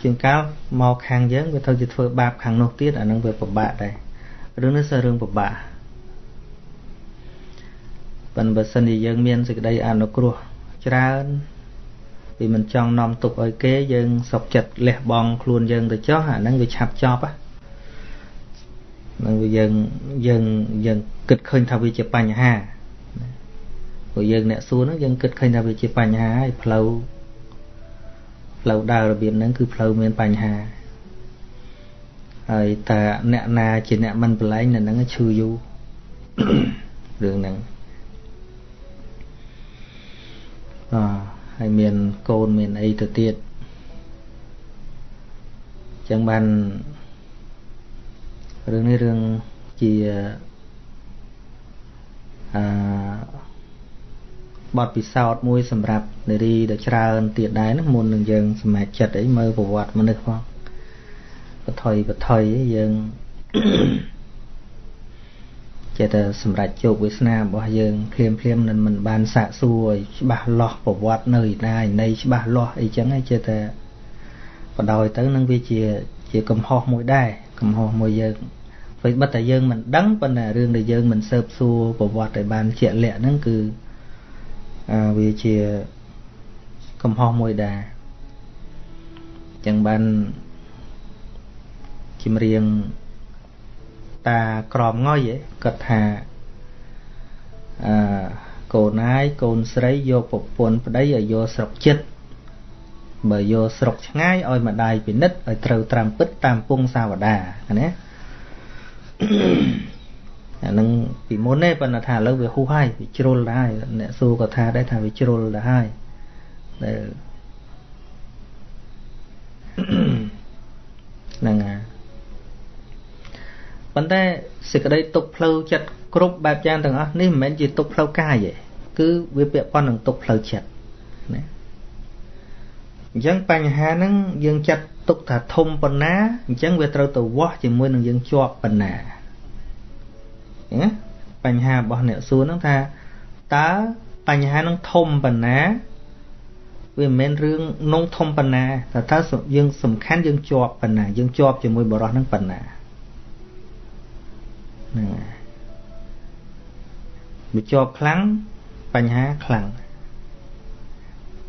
ជាងកាលមកខាងយើងវាទៅជាធ្វើបាបខាងនោះទៀតអានឹងវាពិបាកដែរ រឿងនេះគឺរឿងពិបាកប៉ុន្តែបើសិនជាយើងមានសេចក្តីអនុគ្រោះច្រើនពីមិនចង់នាំទុកឲ្យគេយើងសុកចិត្តលះបង់ខ្លួនយើងទៅចោះអាហ្នឹងវាឆាប់ចប់ហ្នឹងវាយើងយើងយើងគិតឃើញថាវាជាបញ្ហាព្រោះយើងអ្នកសួរហ្នឹងយើងគិតឃើញថាវាជាបញ្ហាហើយផ្លូវផ្លូវដើររបៀបហ្នឹងគឺផ្លូវមានបញ្ហា ហើយតើអ្នកណាជាអ្នកមិនប្រឡែងនៅហ្នឹងឈឺយូររឿងហ្នឹងអហើយមានកូនមានអីទៅទៀតចឹងបានរឿងនេះរឿងជាអឺបទពិសោធន៍មួយសម្រាប់នារីដ៏ច្រើនទៀតដែរណាមុននឹងយើងសម្រេចចិត្តអីមើលប្រវត្តិមនុស្សផង បថុយបថុយយើងចេះតែសម្រេចជោគវាសនារបស់យើងភ្លាមភ្លាមនឹងមិនបានសាកសួរឲ្យច្បាស់លាស់ប្រវត្តិនៅឯណាឯណីច្បាស់លាស់អីចឹងឯងចេះតែបដោយទៅនឹងវាជាជាកំហុសមួយដែរកំហុសមួយយើងពេលបិទតែយើងមិនដឹងប៉ុន្តែរឿងដែលយើងមិនស៊ើបសួរប្រវត្តិឲ្យបានជាក់លាក់ហ្នឹងគឺអាវាជាកំហុសមួយដែរចឹងបាន ជំរៀងតាក្រមងុយគាត់ថាអឺកូនណាយកូនស្រីយកប្រពន្ធប្តីឲ្យយកស្រុកចិត្តបើយកស្រុកឆ្ងាយឲ្យម្ដាយពិនិត្យឲ្យត្រូវត្រាំពិតតាមពងសាវតាណាអានឹងពីមុនទេប៉ុន្តែថាឥឡូវវាហ៊ូហើយវាជ្រុលដែរអ្នកសួរក៏ថាដែរថាវាជ្រុលដែរហើយដែលហ្នឹងហើយ ប៉ុន្តែសេចក្តីទុកផ្លូវចិត្តគ្រប់បែបយ៉ាងទាំងអស់នេះមិនមែនជាទុកផ្លូវកាយទេគឺវាពាក់ព័ន្ធនឹងទុកផ្លូវចិត្តណាអញ្ចឹងបញ្ហាហ្នឹងយើងចាត់ទុកថាធំប៉ុណ្ណាអញ្ចឹងវាត្រូវទៅវាស់ជាមួយនឹងយើងជាប់ប៉ុណ្ណាណាបញ្ហារបស់អ្នកសួរហ្នឹងថាតើបញ្ហាហ្នឹងធំប៉ុណ្ណាវាមិនមែនរឿងនងធំប៉ុណ្ណាតែតើយើងសំខាន់យើងជាប់ប៉ុណ្ណាយើងជាប់ជាមួយបរិសហ្នឹងប៉ុណ្ណា ហ្នឹងបើជាប់ខ្លាំងបញ្ហាខ្លាំង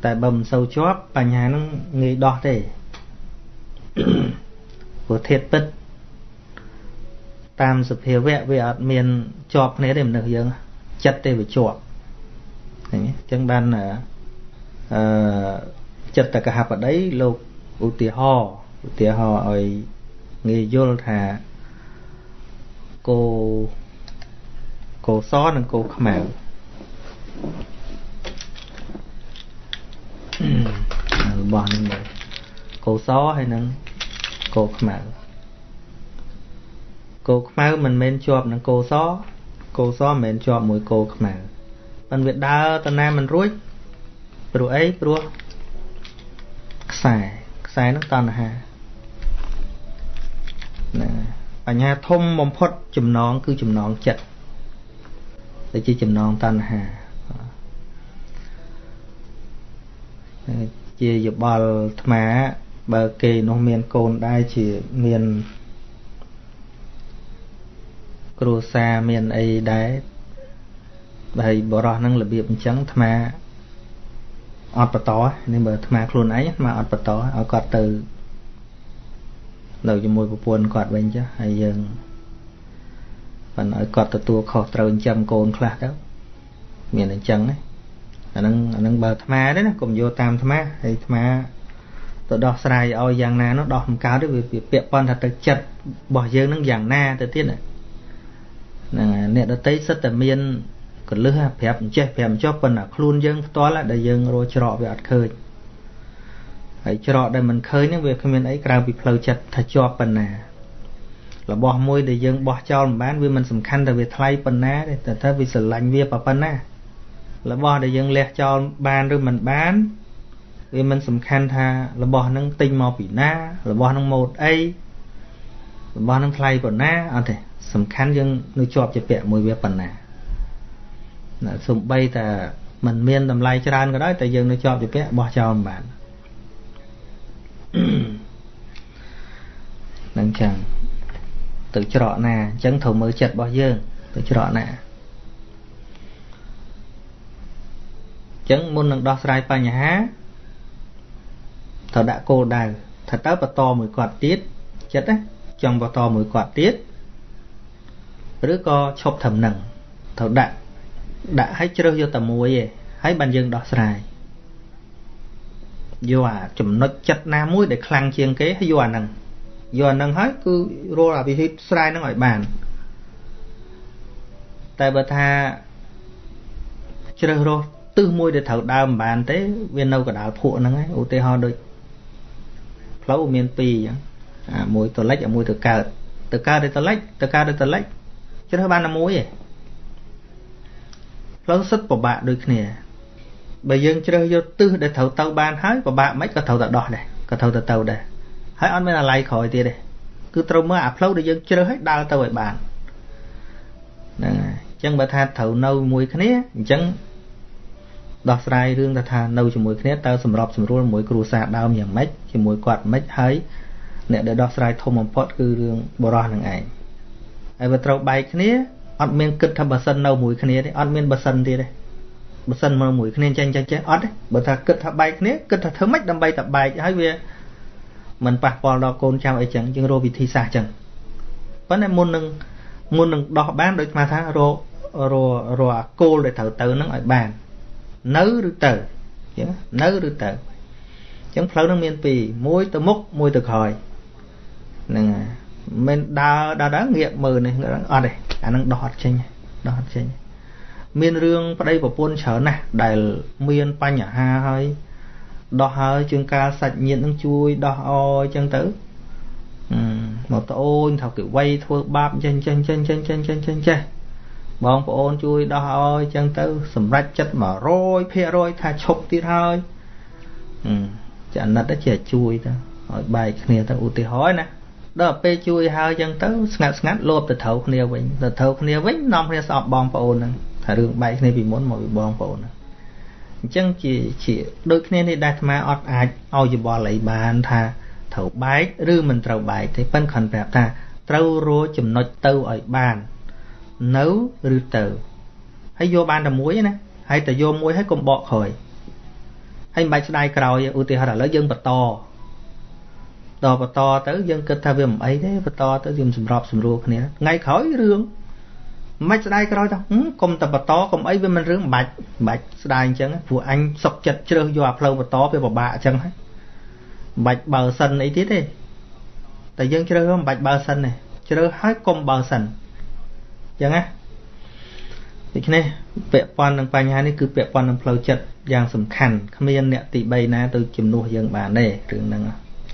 តែបើមិនសូវជាប់បញ្ហាហ្នឹងងាយដោះទេព្រោះធាតពិតតាមសភាវៈវាអត់មានជាប់គ្នាទេមនុស្សយើងចិត្តទេវាជាប់ឃើញទេអញ្ចឹងបានអឺចិត្តកហបដីលោកឧទាហរណ៍ឧទាហរណ៍ឲ្យងាយយល់ថា គោគោសនិងគោខ្មៅរបស់នេះមើលគោសហើយនឹងគោខ្មៅគោខ្មៅមិនមែនជាប់នឹងគោសគោសមិនមែនជាប់មួយគោខ្មៅប៉ុន្តែវាដើរទៅណាមិនរួចព្រោះអីព្រោះខ្សែខ្សែនឹងតណ្ហាណា បញ្ហាធំបំផុតចំណងគឺចំណងចិត្តដែលជាចំណងតណ្ហាជាយបល់អាត្មាបើគេនោះមានកូនដែរជាមានគ្រួសារមានអីដែរហើយបរោះហ្នឹងរបៀបអញ្ចឹងអាត្មាអត់បន្តនេះបើអាត្មាខ្លួនឯងអាត្មាអត់បន្តឲ្យគាត់ទៅ នៅជាមួយប្រពន្ធគាត់វិញចាហើយយើងប៉ុន្តែឲ្យគាត់ទទួលខុសត្រូវចិញ្ចឹមកូនខ្លះទៅមានអញ្ចឹងណាអាហ្នឹងអាហ្នឹងបើអាត្មាទេណាកុំយកតាមអាត្មាហើយអាត្មាទៅដោះស្រាយឲ្យយ៉ាងណានោះដោះមិនកើតទេវាពាក់ព័ន្ធថាទៅចិត្តរបស់យើងនឹងយ៉ាងណាទៅទៀតណាហ្នឹងអ្នកដតីសិតតែមានកលឹះប្រាប់អញ្ចេះប្រាប់អញ្ចោះប៉ុន្តែខ្លួនយើងផ្ទាល់ដែលយើងរកច្រកវាអត់ឃើញ ហើយច្រកដែលមិនឃើញហ្នឹងវាគ្មានអីក្រៅពីផ្លូវចិត្តថាជាប់ប៉ុណ្ណារបស់មួយដែលយើងបោះចោលមិនបានវាមិនសំខាន់តែវាថ្លៃប៉ុណ្ណាទេតែថាវាស្រឡាញ់វាប៉ុណ្ណារបស់ដែលយើងលះចោលបានឬមិនបានវាមិនសំខាន់ថារបស់ហ្នឹងទិញមកពីណា របស់ហ្នឹងម៉ូតអីរបស់ហ្នឹងថ្លៃប៉ុណ្ណាអត់ទេសំខាន់យើងនៅជាប់ជាពាក់មួយវាប៉ុណ្ណាណាសំបីតែมันមានតម្លៃច្រើនក៏ដោយតែយើងនៅជាប់ជាពាក់បោះចោលមិនបាន នឹងចឹងទៅច្រកណាអញ្ចឹងត្រូវមើលចិត្តរបស់យើង ទៅច្រកណាអញ្ចឹងមុននឹងដោះស្រាយបញ្ហាត្រូវដាក់គោលដៅថាតើបន្តមួយគាត់ទៀតចិត្តណាចង់បន្តមួយគាត់ទៀតឬក៏ឈប់ត្រឹមនឹងត្រូវដាក់ដាក់ឲ្យជ្រើសយកតែមួយឯងហើយបានយើងដោះស្រាយ យកអាចំណុចចិត្តណាមួយដែលខ្លាំងជាងគេហើយយកអាហ្នឹងយកអាហ្នឹងហើយគឺរលអាវិធីស្រ័យហ្នឹងឲ្យបានតែបើថាជ្រើសរើសទិសមួយដែលត្រូវដើមមិនបានទេវានៅកដាលភក់ហ្នឹងឯងឧទាហរណ៍ដូចផ្លូវមាន2អញ្ចឹងអាមួយទៅលិចអាមួយទៅកើតទៅកើតទៅលិចទៅកើតទៅលិចជ្រើសបានតែមួយឯងផ្លូវសិតពិបាកដូចគ្នា បើយើងជ្រើសយកទិសដែលត្រូវទៅបានហើយពិបាកមិនក៏ត្រូវតែដោះដែរក៏ត្រូវតែទៅដែរហើយអត់មានអាឡ័យក្រោយទៀតទេគឺត្រូវមើលអាផ្លូវដែលយើងជ្រើសឲ្យដើរទៅឲ្យបានហ្នឹងហើយអញ្ចឹងបើថាត្រូវនៅមួយគ្នាអញ្ចឹងដោះស្រាយរឿងទៅថានៅជាមួយគ្នាតើសម្របសម្រួលមួយគ្រួសារដើមយ៉ាងម៉េចជាមួយគាត់ម៉េចហើយអ្នកដែលដោះស្រាយធំបំផុតគឺរឿងបរោះនឹងឯងហើយបើត្រូវបែកគ្នាអត់មានគិតថាបើសិននៅមួយគ្នាទេអត់មានបើសិនទៀតទេ បើសិនមកមួយគ្នាចេះចេះចេះអត់ទេបើថាគិតថាបែកគ្នាគិតថាធ្វើម៉េចដើម្បីតែបែកហើយវាមិនប៉ះពាល់ដល់កូនចៅអីចឹងយើងរកវិធីសាស្ត្រចឹងប៉ុន្តែមុននឹងមុននឹងដោះបានដូចស្មាថារកររអាគោលដែលត្រូវទៅហ្នឹងឲ្យបាន នៅឬទៅចឹងនៅឬទៅចឹងផ្លូវហ្នឹងមានពីរមួយទៅមុខមួយទៅក្រោយហ្នឹងហើយមិនដើរដើរដើរងាកមើលនេះអត់ទេអានឹងដោះអត់ចេញដោះអត់ចេញ មានរឿងប្តីប្រពន្ធច្រើនណាស់ដែលមានបញ្ហាហើយដោះហើយជាងការសាច់ញាតិនឹងជួយដោះអអញ្ចឹងទៅមកត្អូនថាគេវ័យធ្វើបាបចេះចេះចេះចេះចេះចេះចេះចេះបងប្អូនជួយដោះអអញ្ចឹងទៅ សម្រេចចិត្ត100%ថាឈប់ទៀតហើយចាណិតចេះជួយទៅឲ្យបែកគ្នាទៅឧទាហរណ៍ណាដល់ពេលជួយហើយចឹងទៅស្ងាត់ស្ងាត់លោបទៅត្រូវគ្នាវិញទៅត្រូវគ្នាវិញនាំគ្នាស្អប់បងប្អូនហ្នឹងថា រឿងបែកគ្នាពីមុនមកពីបងប្អូនហ្នឹងអញ្ចឹងជាជាដូចគ្នានេះដែលអាត្មាអត់អាចឲ្យយោបល់អីបានថាត្រូវបែកឬមិនត្រូវបែកទេប៉ិនគ្រាន់ប្រាប់ថាត្រូវរកចំណុចទៅឲ្យបាន នៅឬទៅហើយយកបានតែមួយណាហើយតែយកមួយហើយកុំបកក្រោយហើយមិនបាច់ស្ដាយក្រោយឧទាហរណ៍ឥឡូវយើងបន្តដល់បន្តទៅយើងគិតថាវាមិនអីទេបន្តទៅយើងសម្របសម្រួលគ្នាថ្ងៃក្រោយរឿង មិនស្ដាយក្រោយទៅកុំតែបន្តកុំអីវាមិនរឿងបាច់បាច់ស្ដាយអញ្ចឹងព្រោះអញសុកចិត្តជ្រើសយកអាផ្លូវបន្តវាពិបាកអញ្ចឹងហើយបាច់បើសិនអីទៀតទេតែយើងជ្រើសមិនបាច់បើសិនទេជ្រើសហើយកុំបើសិនអញ្ចឹងណាដូច្នេះពាក់ព័ន្ធនឹងបញ្ហានេះគឺពាក់ព័ន្ធនឹងផ្លូវចិត្តយ៉ាងសំខាន់គ្មានអ្នកទី3ណាទៅជំនួសយើងបានទេរឿងហ្នឹង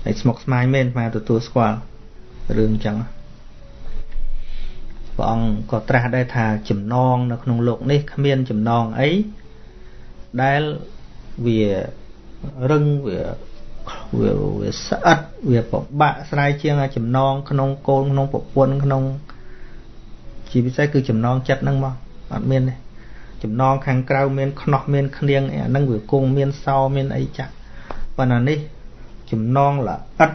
ហើយស្មុគស្មាញមែនមកទទួលស្គាល់រឿងអញ្ចឹង ព្រះអង្គក៏ត្រាស់ដែរថាចំណងនៅក្នុងលោកនេះគ្មានចំណងអីដែលវារឹងវាវាវាស្អិតវាពិបាកស្រាយជាងចំណងក្នុងកូនក្នុងប្រពន្ធក្នុងជាពិសេសគឺចំណងចិត្តហ្នឹងមកអត់មានទេចំណងខាងក្រៅមានខ្នោះមានឃ្នៀងអាហ្នឹងវាគង់មានសោមានអីចាស់ប៉ុន្តែនេះចំណងល្អិត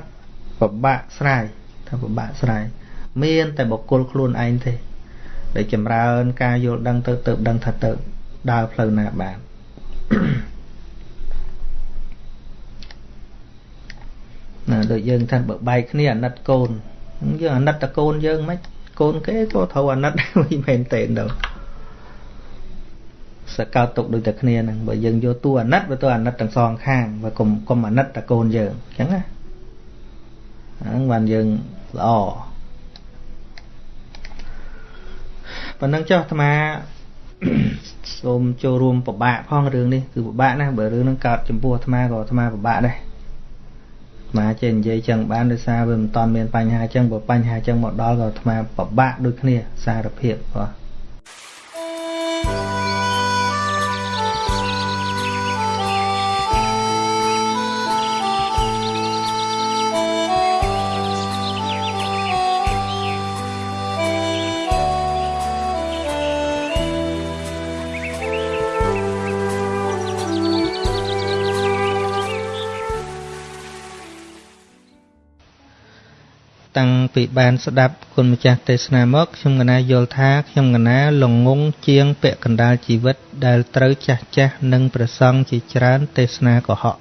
ពិបាកស្រាយថាពិបាកស្រាយ មាន តែបុគ្គលខ្លួនឯងទេដែលចម្រើន ការយល់ដឹងទៅទៅដឹងថាទៅដើរផ្លូវណាបានណាដូចយើងថាបើបែកគ្នាអាណិតកូនយើងអាណិតតកូនយើងមិនកូនគេក៏ត្រូវអាណិតវិញមែនទេដល់សកោតទុកដូចតែគ្នាហ្នឹងបើយើងយកតួអាណិតបើតួអាណិតទាំងសងខាងបើកុំកុំអាណិតតកូនយើងអញ្ចឹងណាហ្នឹងបានយើងល្អ ប៉ុណ្ណឹងចុះអាត្មាសូមចូលរួមពិបាកផងរឿងនេះគឺពិបាកណាស់បើរឿងហ្នឹងកើតចំពោះអាត្មាក៏អាត្មាពិបាកដែរអាត្មាចេះនិយាយចឹងបានដោយសារវាមិនតាន់មានបញ្ហាចឹងបើបញ្ហាចឹងមកដល់ក៏អាត្មាពិបាកដូចគ្នាសារភាពបាទ តាំងពីបានស្ដាប់គុណម្ចាស់ទេសនាមកខ្ញុំកណាយល់ថាខ្ញុំកណាលងងជាងពាក់កណ្ដាលជីវិតដែលត្រូវចាស់ចាស់និងប្រសង់ជាច្រើនទេសនាកុហក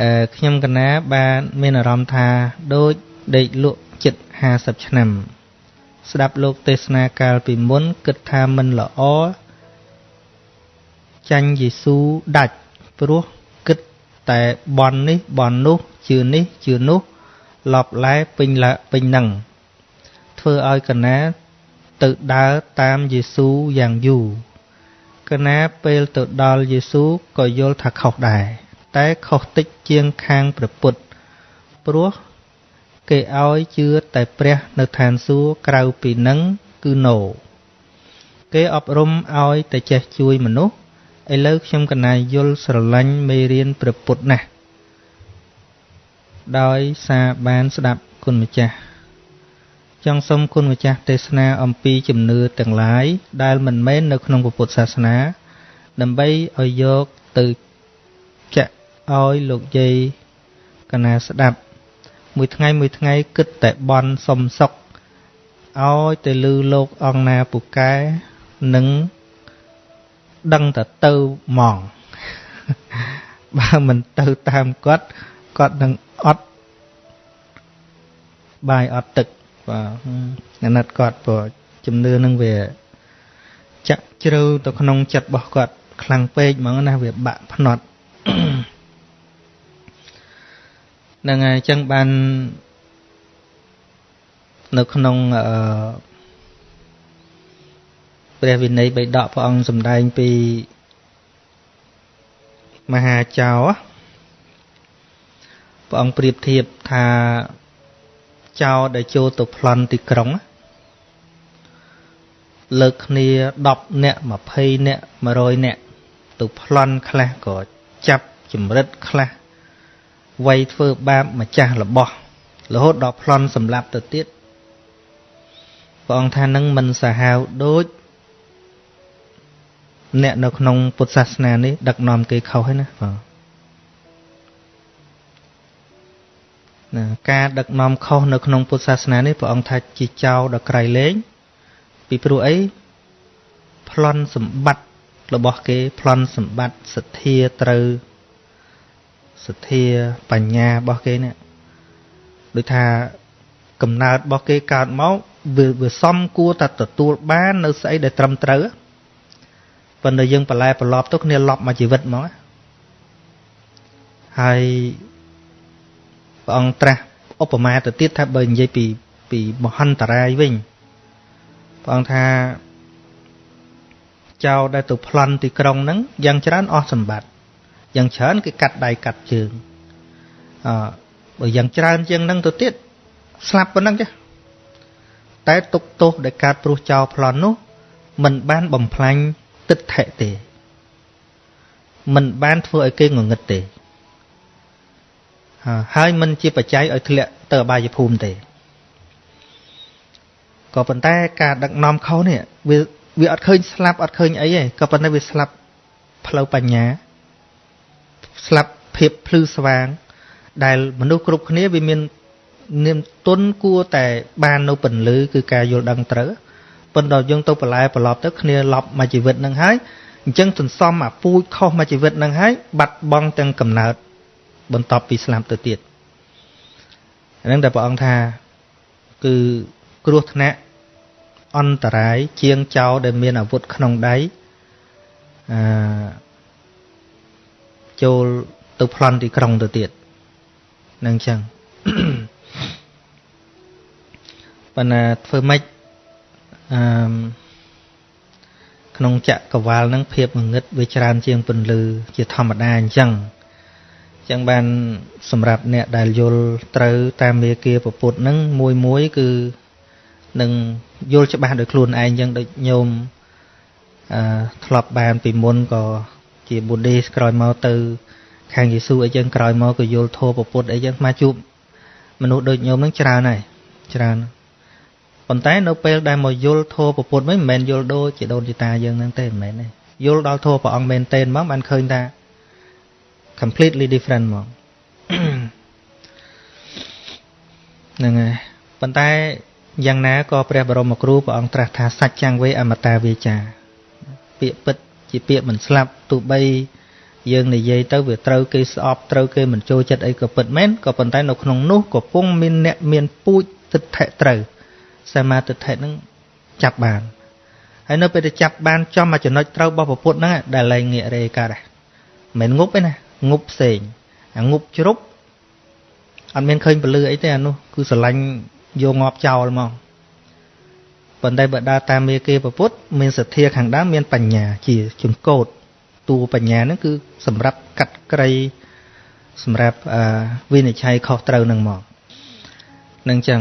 អឺខ្ញុំកណាបានមានអារម្មណ៍ថាដូចដេកលក់ចិត្ត50ឆ្នាំ ស្ដាប់លោកទេសនាកាលពីមុនគិតថាមិនល្អចាញ់យេស៊ូដាច់ព្រោះគិតតែបននេះបននោះ ជឿនេះជឿនោះឡប់ឡែពេញឡាពេញនឹងធ្វើឲ្យកណាទៅដើរតាមយេស៊ូយ៉ាងយូរកណាពេលទៅដល់យេស៊ូក៏យល់ថាខុសដែរតែខុសតិចជាងខាងព្រះពុទ្ធព្រោះគេឲ្យជឿតែព្រះនៅឋានសួគ៌ក្រៅពីនឹងគឺណូគេអប់រំឲ្យតែចេះជួយមនុស្សឥឡូវខ្ញុំកណាយល់ស្រឡាញ់មេរៀនព្រះពុទ្ធណាស់ ដោយសារបានស្ដាប់គុណម្ចាស់ចង់សូមគុណម្ចាស់ទេសនាអំពីជំនឿទាំងឡាយដែលមិនមែននៅក្នុងពុទ្ធសាសនា ដើម្បីឲ្យយកទៅចាក់ឲ្យលោកយាយកណាស្ដាប់ មួយថ្ងៃមួយថ្ងៃគិតតែបន់សំសុកឲ្យទៅលឺលោកអង្គណាពូកែនឹងដឹងតែទៅហ្មងបើមិនទៅតាមគាត់គាត់នឹងអត់ បាយអត់ទឹកបាទអាណិតគាត់ព្រោះជំនឿនឹងវាចាក់ជ្រៅទៅក្នុងចិត្តរបស់គាត់ខ្លាំងពេកហ្មងណាវាបាក់ភ្នត់ហ្នឹងហើយអញ្ចឹងបាននៅក្នុងអឺព្រះវិន័យបៃដកព្រះអង្គសម្ដែងពីមហាចៅព្រះអង្គប្រៀបធៀបថា ចោដែលចូលទៅប្លន់ទីក្រុងលើកគ្នា10នាក់20នាក់100នាក់ទៅប្លន់ខ្លះក៏ចាប់ចម្រិតខ្លះវាយធ្វើបាបម្ចាស់របស់រហូតដល់ប្លន់សម្លាប់ទៅទៀតព្រះអង្គថានឹងមិនសាហាវដូចអ្នកនៅក្នុងពុទ្ធសាសនានេះដឹកនាំគេខុសហើយណាបាទ ណាការដឹកនាំខុសនៅក្នុងពុទ្ធសាសនានេះព្រះអង្គថាជាចោលដល់ក្រៃលែងពីព្រោះអីប្លន់សម្បត្តិរបស់គេប្លន់សម្បត្តិសទ្ធាត្រូវសទ្ធាបញ្ញារបស់គេនេះដូចថាកំណើតរបស់គេកើតមកវាវាសំគួរតែទទួលបាននៅស្អីដែលត្រឹមត្រូវប៉ុន្តែយើងបន្លែប្រឡប់ទៅគ្នាលប់មកជីវិតហ្មងហើយ ព្រះអង្គត្រាស់ឧបមាទៅទៀតថាបើនិយាយពីពីមហន្តរាយវិញព្រះអង្គថាចៅដែលទៅប្លន់ទីក្រុងហ្នឹងយ៉ាងច្រើនអស់សម្បត្តិយ៉ាងច្រើនគេកាត់ដៃកាត់ជើងអឺបើយ៉ាងច្រើនជាងហ្នឹងទៅទៀតស្លាប់ប៉ុណ្ណឹងចាតែទុកទោសដែលកើតព្រោះចោលប្លន់នោះมันបានបំផ្លាញទិដ្ឋិទេมันបានធ្វើឲ្យគេងងឹតទេ ហើយมันជាបច្ច័យឲ្យធ្លាក់ទៅអបាយភូមិទេក៏ប៉ុន្តែការដឹកនាំខុសនេះវាវាអត់ឃើញស្លាប់អត់ឃើញអីទេក៏ប៉ុន្តែវាស្លាប់ផ្លូវបញ្ញាស្លាប់ភាពភ្លឺស្វាង ដែលមនុស្សគ្រប់គ្នាវាមាននាមទុនគួរតែបាននៅពន្លឺគឺការយល់ដឹងត្រូវប៉ុន្តែយើងទៅបន្លែប្រឡប់ទៅគ្នាឡប់មួយជីវិតនឹងហើយអញ្ចឹងសន្សំអាពូជខុសមួយជីវិតនឹងហើយបាត់បង់ទាំងកំណើត បន្ទាប់ពីស្លាប់ទៅទៀតហ្នឹងតែព្រះអង្គថាគឺគ្រោះថ្នាក់អន្តរាយជាងចោរដែលមានអាវុធក្នុងដៃអឺចូលទៅប្លន់ទីក្រុងទៅទៀតនឹងចឹងប៉ុន្តែធ្វើម៉េចអឺក្នុងចក្រវាលហ្នឹងភាពងងឹតវាច្រើនជាងពន្លឺជាធម្មតាអញ្ចឹង ចឹងបានសម្រាប់អ្នកដែលយល់ត្រូវតាមមេគាពពុទ្ធហ្នឹងមួយមួយគឺនឹងយល់ច្បាស់ដោយខ្លួនឯងចឹងដូចញោមអឺធ្លាប់បានពីមុនក៏ជាប៊ូឌេសក្រោយមកទៅ ខាងយេស៊ូអីចឹងក្រោយមកក៏យល់ធម៌ពពុទ្ធអីចឹងមកជួបមនុស្សដូចញោមហ្នឹងច្រើនហើយច្រើនប៉ុន្តែនៅពេលដែលមកយល់ធម៌ពពុទ្ធវិញមិនមែនយល់ដូចជាដូនជាតាយើងហ្នឹងទេមិនមែនទេយល់ដល់ធម៌ព្រះអង្គមែនទេហ្មងបានឃើញថា completely different ហ្មងហ្នឹងហើយប៉ុន្តែយ៉ាងណាក៏ព្រះបរមគ្រូព្រះអង្គត្រាស់ថាសច្ចចាំងវេអមតាវាចា ពាក្យពិតជាពាក្យមិនស្លាប់ទោះបីយើងនិយាយទៅវាត្រូវគេស្អប់ត្រូវគេមិនចូលចិត្តអីក៏ពិតមែនក៏ប៉ុន្តែនៅក្នុងនោះក៏ពងមានអ្នកមានពូជទិដ្ឋិត្រូវសមាទិដ្ឋិនឹងចាប់បានហើយនៅពេលដែលចាប់បានចំមកចំណុចត្រូវរបស់ពុទ្ធហ្នឹងដែលលែងងាករេកើតដែរមិនងប់ទេណា ងប់ផ្សេងអាងប់ជ្រុបអត់មានឃើញពលឺអីទេអានោះគឺស្រឡាញ់យកងាប់ចោលមកប៉ុន្តែបើដើរតាមមេគេពុទ្ធមានសទ្ធាខាងដើមមានបញ្ញាជាចង្កូតតួបញ្ញាហ្នឹងគឺសម្រាប់កាត់ក្រីសម្រាប់វិនិច្ឆ័យខុសត្រូវនឹងមកនឹងចឹង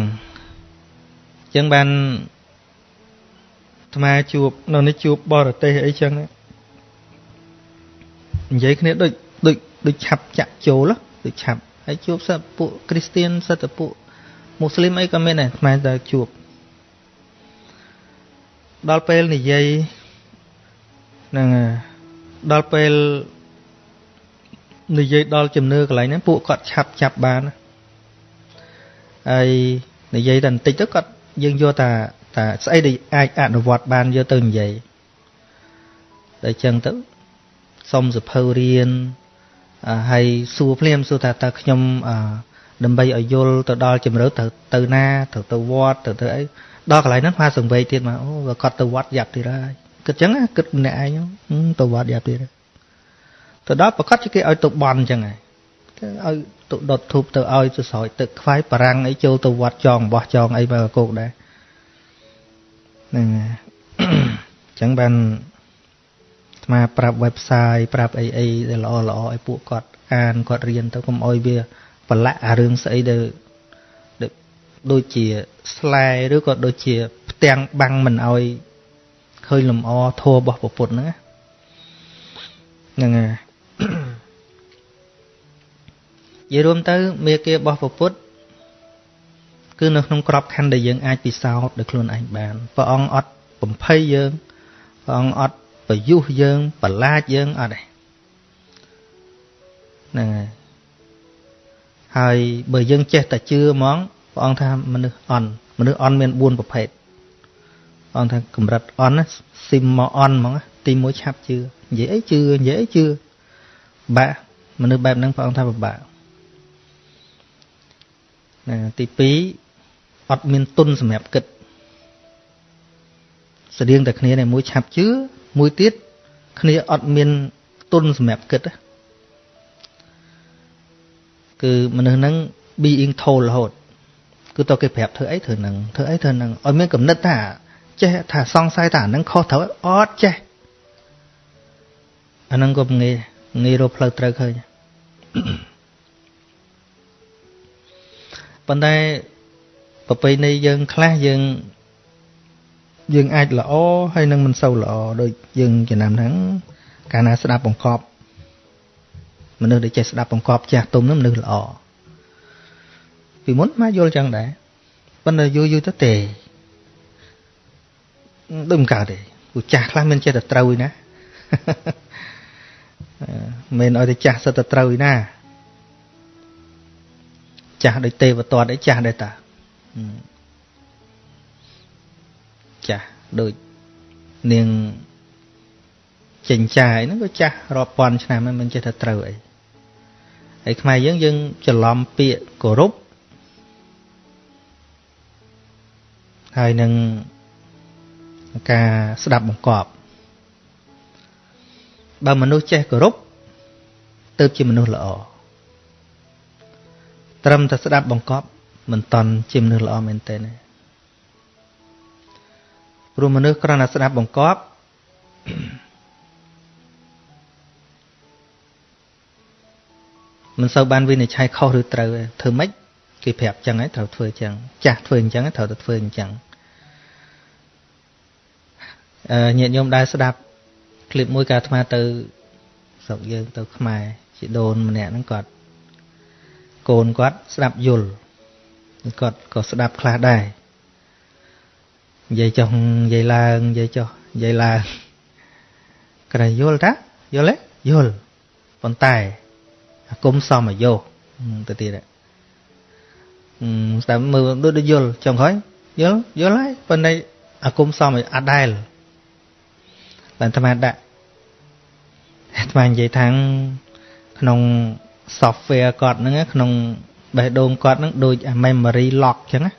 ចឹងបានអាត្មាជួបនៅនេះជួបបរទេសអីចឹងនិយាយគ្នាដូច ដូចដូចឆាប់ចាក់ចូលដូចឆាប់ហើយជួបសិស្សពួកគ្រីស្ទៀនសិស្សពួកមូស្លីមអីក៏មានដែរខ្មែរតែជួបដល់ពេលនិយាយហ្នឹងដល់ពេលនិយាយដល់ជំនឿកន្លែងហ្នឹងពួកគាត់ឆាប់ចាប់បានហើយនិយាយតែបន្តិចទៅគាត់យើងយកតាតាស្អីដែលអាចអនុវត្តបានយកទៅនិយាយតែចឹងទៅសុំសភៅរៀន ហើយសួរភ្លាមសួរថាតើខ្ញុំដើម្បីឲ្យយល់ទៅដល់ជំរឿទៅទៅណាទៅទៅវត្តទៅទៅអីដល់កន្លែងហ្នឹងផាសង្វេទៀតមកអូគាត់ទៅវត្តយ៉ាប់ទៀតហើយគិតចឹងគិតម្នាក់ឯងទៅវត្តយ៉ាប់ទៀតទៅដល់ប្រកាសជាគេឲ្យទៅបន់ចឹងហើយទៅឲ្យទៅដុតធូបទៅឲ្យទៅស្រោចទឹកខ្វាយបារាំងអីចូលទៅវត្តចងបោះចងអីបើគោកដែរហ្នឹងចឹងបាន ស្មាប្រាប់ website ប្រាប់អីអីដែលល្អល្អឲ្យពួកគាត់អានគាត់រៀនទៅកុំអោយវាប្រឡាក់អារឿងស្អីដែលដូចជាស្លែឬក៏ដូចជា ផ្ទាំងបាំងមិនអោយឃើញលំអធัวរបស់ពុទ្ធហ្នឹងហ្នឹងហើយនិយាយរួមទៅមេគារបស់ពុទ្ធគឺនៅក្នុងក្របខ័ណ្ឌដែលយើងអាចពិសោធន៍ដោយខ្លួនឯងបានព្រះអង្គអត់បំភ័យយើងព្រះអង្គអត់ ប្រយុះយើងប្រឡាចយើងអត់ទេហ្នឹងហើយហើយបើយើងចេះតែជឿហ្មងព្រះអង្គថាមនុស្សអន់មនុស្សអន់មាន4ប្រភេទព្រះអង្គថាកម្រិតអន់ណាស៊ីមមកអន់ហ្មងទី1ឆាប់ជឿនិយាយអីជឿនិយាយអីជឿបាក់មនុស្សបែបហ្នឹងព្រះអង្គថាពិបាកណាទី2អត់មានទុនសម្រាប់គិតស្តៀងតែគ្នានេះមួយឆាប់ជឿ មួយទៀតគ្នាអត់មានទុនសម្រាប់គិតគឺមនុស្សហ្នឹង being told រហូតគឺតើគេប្រាប់ធ្វើអីធ្វើហ្នឹងធ្វើអីធ្វើហ្នឹងឲ្យមានកំណត់ថាចេះថាសង្ស័យថាហ្នឹងខុសត្រូវអត់ចេះអាហ្នឹងក៏ងាយងាយរកផ្លូវត្រូវឃើញប៉ុន្តែប្រពៃណីយើងខ្លះយើង យើងអាចល្អហើយនឹងមិនសូវល្អដូចយើងចំណាំហ្នឹងកាលណាស្ដាប់បង្កប់មនុស្សដែលចេះស្ដាប់បង្កប់ចាស់ទុំហ្នឹងមនុស្សល្អពីមុនមកយល់ចឹងដែរប៉ុន្តែយូរយូរទៅទេដូចមិនកើតទេគូចាស់ខ្លះមានចេះតែត្រូវណាមិនឲ្យតែចាស់សិតតែត្រូវណាចាស់ដូចទេវទត្តអីចាស់ដែរតា ចាស់ដូចនាងចិញ្ចាយហ្នឹងក៏ចាស់រាប់ពាន់ឆ្នាំហើយមិនចេះថាត្រូវអីហើយខ្មែរយើងយើងច្រឡំពាក្យគោរពហើយនឹងការស្ដាប់បង្គាប់បើមនុស្សចេះគោរពទៅជាមនុស្សល្អត្រឹមតែស្ដាប់បង្គាប់មិនតន់ជាមនុស្សល្អមែនទេណា ព្រោះមនុស្សគ្រាន់តែស្ដាប់បង្គាប់មិនសូវបានវិនិច្ឆ័យខុសឬត្រូវទេធ្វើម៉េចគេប្រាប់ចឹងហើយត្រូវធ្វើចឹងចាស់ធ្វើអញ្ចឹងត្រូវតែធ្វើអញ្ចឹងអឺញាតិញោមដែលស្ដាប់คลิปមួយកាអាត្មាទៅស្រុកយើងទៅខ្មែរជីដូនម្នាក់ហ្នឹងគាត់កូនគាត់ស្ដាប់យល់គាត់ក៏ស្ដាប់ខ្លះដែរ និយាយចុះនិយាយឡើងនិយាយចុះនិយាយឡើងក្រែយល់តាយល់ទេយល់ប៉ុន្តែអាគុំសមអាយុទៅទៀតស្ដាប់មើលដូចដូចយល់ចុងក្រោយយល់យល់ហើយប៉ុន្តែអាគុំសមអាដែល បានអាត្មាដាក់អាត្មានិយាយថាក្នុង software គាត់ហ្នឹងក្នុងបេះដូងគាត់ហ្នឹងដូច memory lock ចឹងណា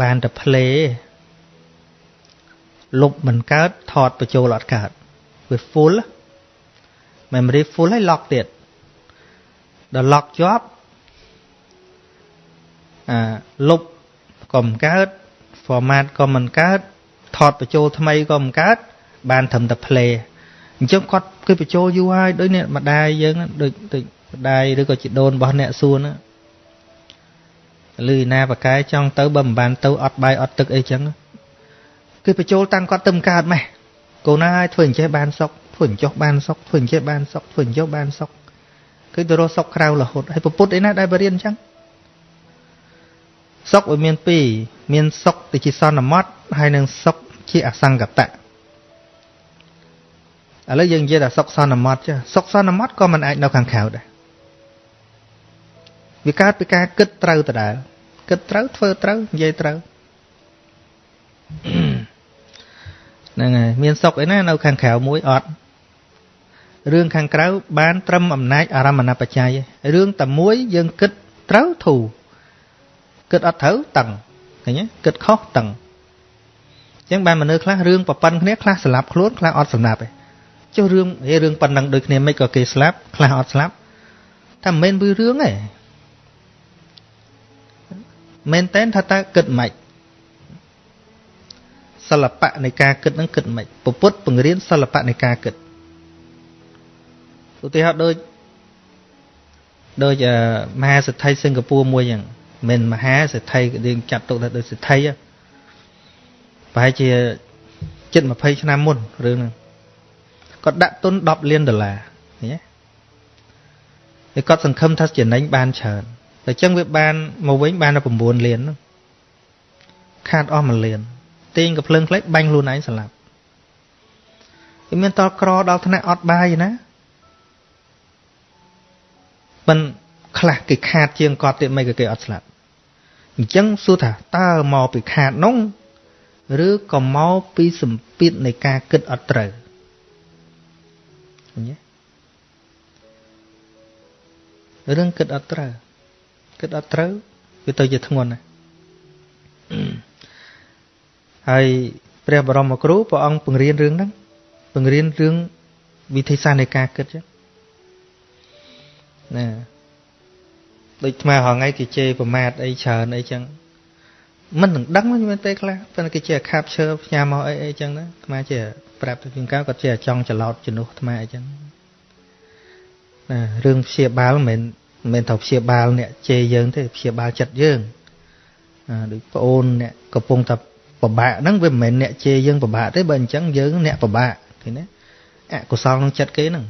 បានតែ play លុបមិនកើតថតបញ្ចូលអត់កើតវា full memory full ហើយ lock ទៀតដល់ lock ជាប់អាលុបក៏មិនកើត format ក៏មិនកើតថតបញ្ចូលថ្មីក៏មិនកើតបានត្រឹមតែ play អញ្ចឹងគាត់គឺបញ្ចូលយូរហើយដូចនេះម្ដាយយើងដូចដូចម្ដាយឬក៏ជីដូនរបស់អ្នកសួនណា ឬណាបកែចង់ទៅបើមិនបានទៅអត់បាយអត់ទឹកអីចឹងគឺបញ្ចូលតាំងគាត់ទៅមិនកើតម៉េះកូនណាឲ្យធ្វើអញ្ចេះបានសុខធ្វើអញ្ចោះបានសុខធ្វើអញ្ចេះបានសុខធ្វើអញ្ចោះបានសុខគឺទៅរកសុខក្រៅរហូតហើយពុទ្ធអីណាដែលបរៀនអញ្ចឹងសុខវាមានពីរមានសុខទៅជាសន្មត់ហើយនិងសុខជាអសង្កតៈឥឡូវយើងនិយាយថាសុខសន្មត់ចាសុខសន្មត់ក៏មិនអាចនៅខាងក្រៅដែរ វាកើតពីការគិតត្រូវដដែលគិតត្រូវធ្វើត្រូវនិយាយត្រូវហ្នឹងហើយមានសុខអីណានៅខាងក្រៅមួយអត់រឿងខាងក្រៅបានត្រឹមអំណាចអារម្មណបច្ច័យរឿងតែមួយយើងគិតត្រូវធូរគិតអត់ត្រូវតឹងឃើញទេគិតខុសតឹងអញ្ចឹងបានមនុស្សខ្លះរឿងប្រប៉ិនគ្នាខ្លះស្លាប់ខ្លួនខ្លះអត់ស្លាប់ទេចុះរឿងរឿងប៉ុណ្ណឹងដូចគ្នាមិនក៏គេស្លាប់ខ្លះអត់ស្លាប់តែមិនមែនវារឿងទេ មែនតែនថាតើគិតម៉េចសិល្បៈនៃការគិតនឹងគិតម៉េចពពុទ្ធបង្រៀនសិល្បៈនៃការគិតឧទាហរណ៍ដូចដូចមហាសិទ្ធិសិង្ហបុរីមួយហ្នឹងមិនមហាសិទ្ធិយើងចាត់ទុកថាដូចសិទ្ធិប្រហែលជាជិត20ឆ្នាំមុនរឿងហ្នឹងគាត់ដាក់ទុន10លានដុល្លារឃើញទេហើយគាត់សង្ឃឹមថាចំណេញបានច្រើន តែចឹងវាបានមកវិញបានតែ9លានហ្នឹងខាតអស់1លានទាញកភ្លើងផ្លេចបាញ់ខ្លួនឯងស្លាប់វាមានតលក្រដល់ថ្នាក់អត់បាយណាមិនខ្លះគេខាតជាងគាត់ទៀតមិនក៏គេអត់ស្លាប់អញ្ចឹងសួរថាតើមកពីខាតនោះឬក៏មកពីសម្ពាធនៃការគិតអត់ត្រូវឃើញទេរឿងគិតអត់ត្រូវ គិតអត់ត្រូវវាទៅជាធ្ងន់ណាស់ហើយព្រះបរមគ្រូព្រះអង្គបង្រៀនរឿងហ្នឹងបង្រៀនរឿងវិធីសាស្ត្រនៃការគិតចឹងណាដូចថ្មហងៃគេជេរប្រមាថអីច្រើនអីចឹងមិននឹងដឹងមែនទេខ្លះប៉ុន្តែគេជាខាប់ឈើផ្ញើមកអីអីចឹងណាថ្មជាប្រាប់ទៅជាងកៅគាត់ជាចង់ច្រឡោតជំនួសថ្មអីចឹងណារឿងព្យាបាលមិនមែន មិនត្រូវព្យាបាលអ្នកជេរយើងទេព្យាបាលចិត្តយើងអាដូចប្អូនអ្នកកំពុងតែពិបាកហ្នឹងវាមិនមែនអ្នកជេរយើងពិបាកទេបើអញ្ចឹងយើងអ្នកពិបាកឃើញទេអកុសលក្នុងចិត្តគេហ្នឹង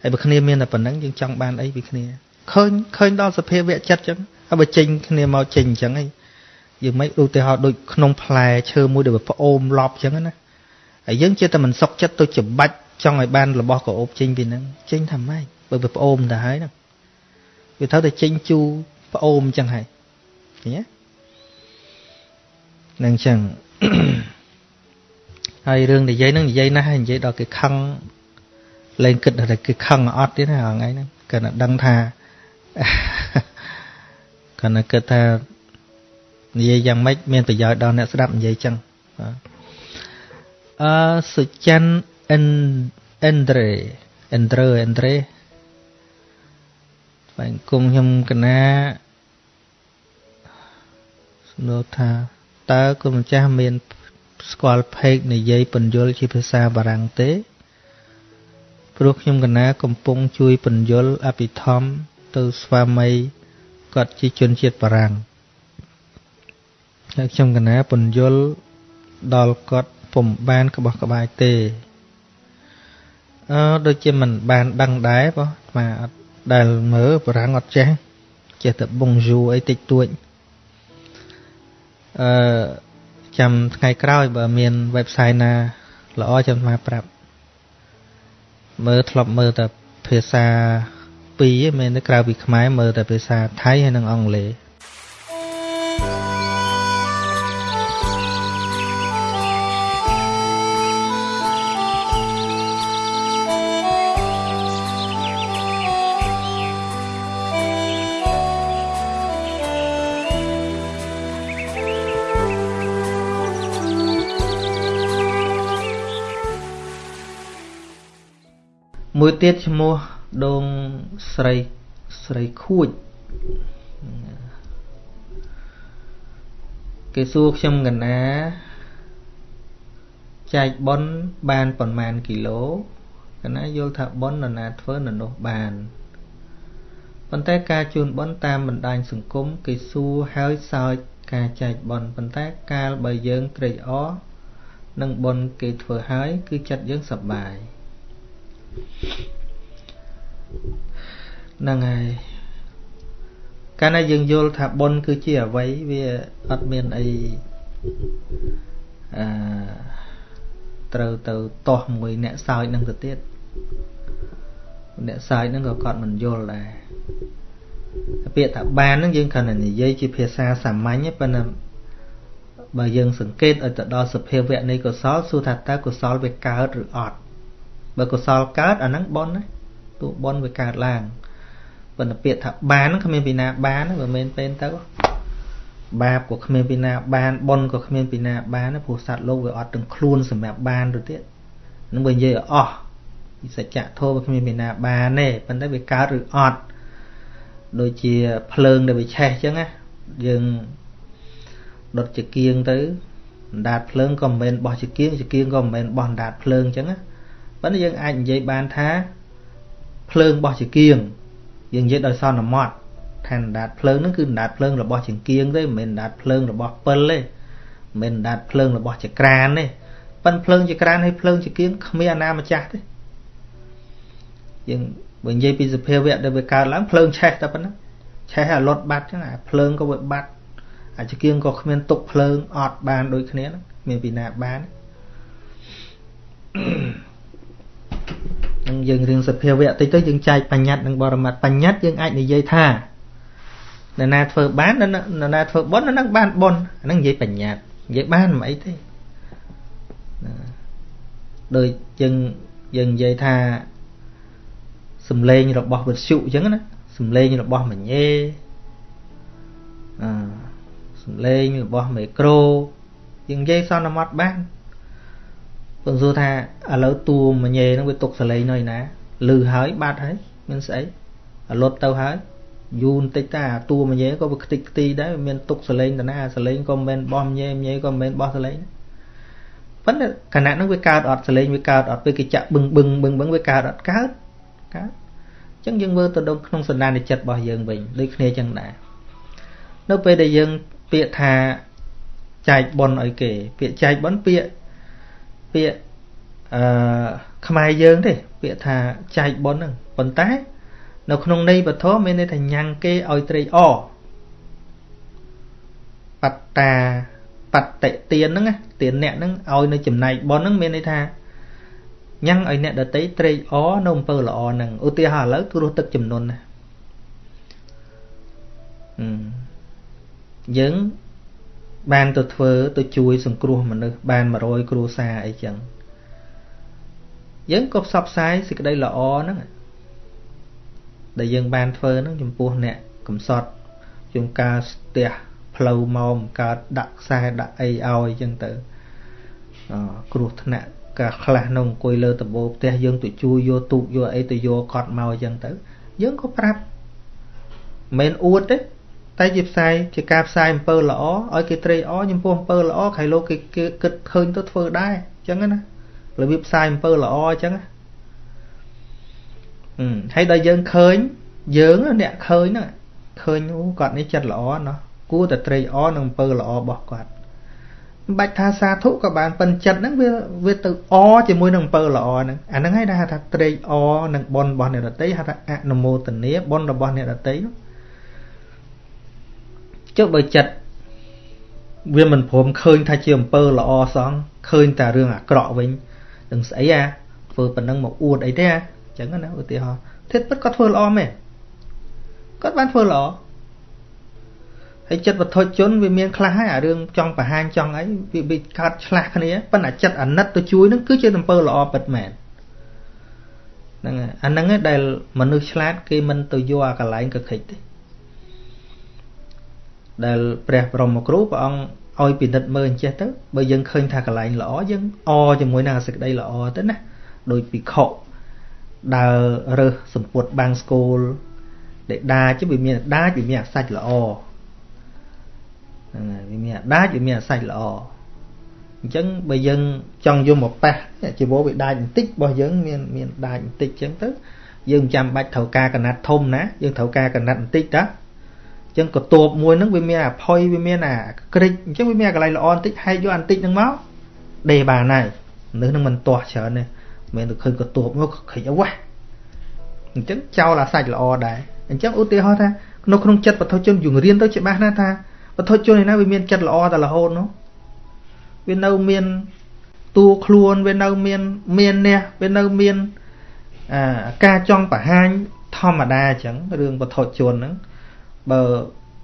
ហើយបើគ្នាមានតែប៉ុណ្្នឹងយើងចង់បានអីពីគ្នាឃើញឃើញដល់សភាវៈចិត្តអញ្ចឹងហើយបើចេញគ្នាមកចេញអញ្ចឹងឯងយើងមិនឧទាហរណ៍ដូចក្នុងផ្លែឈើមួយដែលវាផ្អូមឡប់អញ្ចឹងណាហើយយើងជាតែមិនសុខចិត្តទៅច្បាច់ចង់ឲ្យបានរបស់កោបចេញពីហ្នឹងចេញថាម៉េច បើវាផ្អូមទៅហើយហ្នឹងវាត្រូវតែចេញជូរផ្អូមអញ្ចឹងហើយឃើញទេនឹងអញ្ចឹងហើយរឿងនិយាយហ្នឹងនិយាយណាស់ហើយនិយាយដល់គេខឹងលែងគិតថាគេខឹងអត់ទៀតណាថ្ងៃហ្នឹងគាត់តែដឹងថាគាត់តែគិតថានិយាយយ៉ាងម៉េចមានប្រយោជន៍ដល់អ្នកស្ដាប់និយាយចឹងបាទអឺសុចិនអិនអិនដ្រេអិនដ្រេអិនដ្រេ បែងគុំខ្ញុំកណាសំណួរថាតើគុំម្ចាស់មាន ស្គាល់ផេកនិយាយពន្យល់ជាភាសាបារាំងទេ ព្រោះខ្ញុំកណា កំពុងជួយពន្យល់អភិធម្មទៅស្វាមីគាត់ជាជនជាតិបារាំងហើយខ្ញុំកណាពន្យល់ដល់គាត់ពុំបានក្បោះក្បាយទេអឺដូចជាមិនបានដឹងដែរបងបាទអត់ ដែលមើលបារាំងអត់ចេះចេះតែបងយូអីតិចតួចអឺចាំថ្ងៃក្រោយបើមាន website ណាល្អចាំមកប្រាប់មើលធ្លាប់មើលតែភាសាពីរមែនទេក្រៅពីខ្មែរមើលតែភាសាថៃហើយនិងអង់គ្លេ មួយទៀតឈ្មោះដងស្រីស្រីខួចគេសួរខ្ញុំកណាចែកប៉ុនបានប្រមាណគីឡូកណាយល់ថាប៉ុននរណាធ្វើនរនោះបានប៉ុន្តែការជូនប៉ុនតាមបណ្ដាញសង្គមគេសួរហើយសើចការចែកប៉ុនប៉ុន្តែកាលបើយើងត្រេកអរនឹងប៉ុនគេធ្វើហើយ គឺចិត្តយើងសប្បាយ ហ្នឹងហើយកាលណាយើងយល់ថាបុណ្យគឺជាអវ័យវាអត់មានអីអឺត្រូវទៅទាស់មួយអ្នកសើចនឹងទៅទៀតអ្នកសើចនឹងក៏គាត់មិនយល់ដែរពាក្យថាបាននឹងយើងគ្រាន់តែនិយាយជាភាសាសាមញ្ញប៉ុន្តែបើយើងសង្កេតឲ្យទៅដល់សភាវៈនៃកុសលសួរថាតើកុសលវាកើតឬអត់ បើកុសលកើតអាហ្នឹងបុណ្យណាទោះបុណ្យវាកើតឡើងប៉ុន្តែពាក្យថាបានគ្មានពីណាបានបើមិនពេលទៅបាបក៏គ្មានពីណាបានបុណ្យក៏គ្មានពីណាបានព្រោះសត្វលោកវាអត់ទាំងខ្លួនសម្រាប់បានទៅទៀតនឹងបើនិយាយអស់ពីសច្ចធម៌វាគ្មានពីណាបានទេប៉ុន្តែវាកើតឬអត់ដូចជាភ្លើងដែលវាឆេះអញ្ចឹងណាយើងដុតចង្គៀងទៅអណ្ដាតភ្លើងក៏មិនមែនបោះចង្គៀងចង្គៀងក៏មិនមែនបោះអណ្ដាតភ្លើងអញ្ចឹងណា ប៉ុន្តែយើងអាចនិយាយបានថាភ្លើងបោះចង្គៀងយើងនិយាយដោយសន្មត់ថាអណ្ដាតភ្លើងហ្នឹងគឺអណ្ដាតភ្លើងរបស់ចង្គៀងទេមិនមែនអណ្ដាតភ្លើងរបស់ពិលទេមិនមែនអណ្ដាតភ្លើងរបស់ចក្រានទេប៉ិនភ្លើងចក្រានហើយភ្លើងចង្គៀងគ្មានអាណាម្ចាស់ទេយើងបើនិយាយពីសភាវៈដែលវាកើតឡើងភ្លើងឆេះតែប៉ុណ្ណឹងឆេះឲ្យលត់បាត់ចឹងអាភ្លើងក៏វាបាត់អាចង្គៀងក៏គ្មានទុកភ្លើងអត់បានដូចគ្នាហ្នឹងមានពីណាបាន នឹងយើងរឿងសភាវៈតិចទៅយើងចែកបញ្ញត្តិនិងបរមត្តបញ្ញត្តិយើងអាចនិយាយថានរណាធ្វើបាននរណាធ្វើបុណ្យនរណាបានបុណ្យអាហ្នឹងនិយាយបញ្ញត្តិនិយាយបានមិនអីទេដូចយើងយើងនិយាយថាសំឡេងរបស់វិទ្យុអញ្ចឹងណាសំឡេងរបស់មញេអឺសំឡេងរបស់មេក្រូយើងនិយាយសន្មត់បាន ពងសួរថាឥឡូវតួមញេហ្នឹងវាទុកសលេងនៅឯណាលឺហើយបាត់ហើយមានស្អីអាលត់ទៅហើយយូរបន្តិចតាតួមញេក៏វាខ្ទេចខ្ទីដែរមានទុកសលេងតាណាសលេងក៏មិនមែនបោះញេញេក៏មិនមែនបោះសលេងប៉ុន្តែគណៈហ្នឹងវាកើតអត់សលេងវាកើតអត់ពេលគេចាក់បឹងបឹងបឹងបឹងវាកើតអត់កើតកើតអញ្ចឹងយើងមើលទៅដល់ក្នុងសន្តានចិត្តរបស់យើងវិញដូចគ្នាអញ្ចឹងដែរនៅពេលដែលយើងពាក្យថាចែកប៉ុនឲ្យគេពាក្យចែកប៉ុនពាក្យ ពាក្យអឺខ្មែរយើងទេពាក្យថាចែកប៉ុនហ្នឹងប៉ុន្តែ នៅក្នុងន័យពធមានន័យថាញ៉ាំងគេឲ្យត្រេកអរបត្តាបតិទានហ្នឹងទានអ្នកហ្នឹងឲ្យនៅចំណែកប៉ុនហ្នឹងមានន័យថាញ៉ាំងឲ្យអ្នកដតីត្រេកអរនៅអំពើល្អហ្នឹងឧទាហរណ៍ឥឡូវគ្រោះទឹកចំនួនណាយើង បានទៅធ្វើទៅជួយសង្គ្រោះមនុស្សបាន100គ្រួសារអីចឹងយើងក៏ផ្សព្វផ្សាយសេចក្តីល្អហ្នឹងដែលយើងបានធ្វើហ្នឹងចំពោះអ្នកកំសត់ជួនកាលស្ទះផ្លូវមកកើតដាក់ខ្សែដាក់អីឲ្យចឹងទៅអគ្រោះថ្នាក់កាខ្លះនៅអង្គុយលើដំបូលផ្ទះយើងទៅជួយយកទូកយកអីទៅយកកត់មកចឹងទៅ យើងក៏ប្រាប់មិនអួតទេ តែជាផ្សាយជាការផ្សាយអំពើល្អឲ្យគេត្រេកអរចំពោះអំពើល្អខៃលោកគេគិតឃើញទៅធ្វើដែរអញ្ចឹងណារបៀបផ្សាយអំពើល្អអញ្ចឹងណាហើយដល់យើងឃើញយើងអ្នកឃើញហ្នឹងឃើញអូគាត់នេះចិត្តល្អណោះគួរតែត្រេកអរនឹងអំពើល្អរបស់គាត់មិនបាច់ថាសាធុក៏បានប៉ិនចិត្តហ្នឹងវាវាទៅអជាមួយនឹងអំពើល្អហ្នឹងអាហ្នឹងហើយដែលហៅថាត្រេកអរនឹងបុណ្យរបស់អ្នកដតីហៅថាអនុមោទនាបុណ្យរបស់អ្នកដតីនោះ ចុះបើចិត្តវាមិនព្រមឃើញថាជាអំពើល្អសោះឃើញតែរឿងអាក្រក់វិញនឹងស្អីអាធ្វើប៉ុណ្ណឹងមកអួតអីទេអាអញ្ចឹងណាឧទាហរណ៍ធិតពិតគាត់ធ្វើល្អមែនគាត់បានធ្វើល្អហើយចិត្តវត្ថុជនវាមានខ្លះហើយអារឿងចង់បង្ហាញចង់អីវាវាកើតឆ្លាស់គ្នាប៉ុន្តែចិត្តអាណិតទៅជួយនឹងគឺជាអំពើល្អពិតមែនហ្នឹងអាហ្នឹងឯងដែលមនុស្សឆ្លាតគេមិនទៅយកអាកន្លែងកខិចទេ ដែលព្រះបរមគ្រូព្រះអង្គឲ្យពិនិត្យមើលអញ្ចេះទៅបើយើងឃើញថាកន្លែងល្អយើងអជាមួយនឹងសេចក្តីល្អទៅណាដោយពិខុដើររើសសម្ពុតបាំងស្គូលដែលដាចវាមានដាចវាមានអាសាច់ល្អហ្នឹងហើយវាមានអាដាចវាមានអាសាច់ល្អអញ្ចឹងបើយើងចង់យកមកប៉ះជីវរវាដាចបន្តិចរបស់យើងមានមានដាចបន្តិចអញ្ចឹងទៅយើងចាំបាច់ត្រូវការកណាត់ធំណាយើងត្រូវការកណាត់បន្តិចតា ចឹងកតួបមួយហ្នឹងវាមានអាផុយវាមានអាក្រិចអញ្ចឹងវាមានកន្លែងល្អបន្តិចហែកយកបន្តិចហ្នឹងមកដេបានហើយមនុស្សហ្នឹងមិនទាស់ច្រើនទេមិនទៅឃើញកតួបមកខិចអវ៉ាអញ្ចឹងចោលអាសាច់ល្អដែរអញ្ចឹងឧទាហរណ៍ថានៅក្នុងចិត្តបទជនយើងរៀនទៅច្បាស់ណាស់ថាបទជនឯណាវាមានចិត្តល្អតែរហូតនោះវានៅមានតួខ្លួនវានៅមានមាននេះវានៅមានអាការចង់បង្ហាញធម្មតាអញ្ចឹងរឿងបទជនហ្នឹង បើ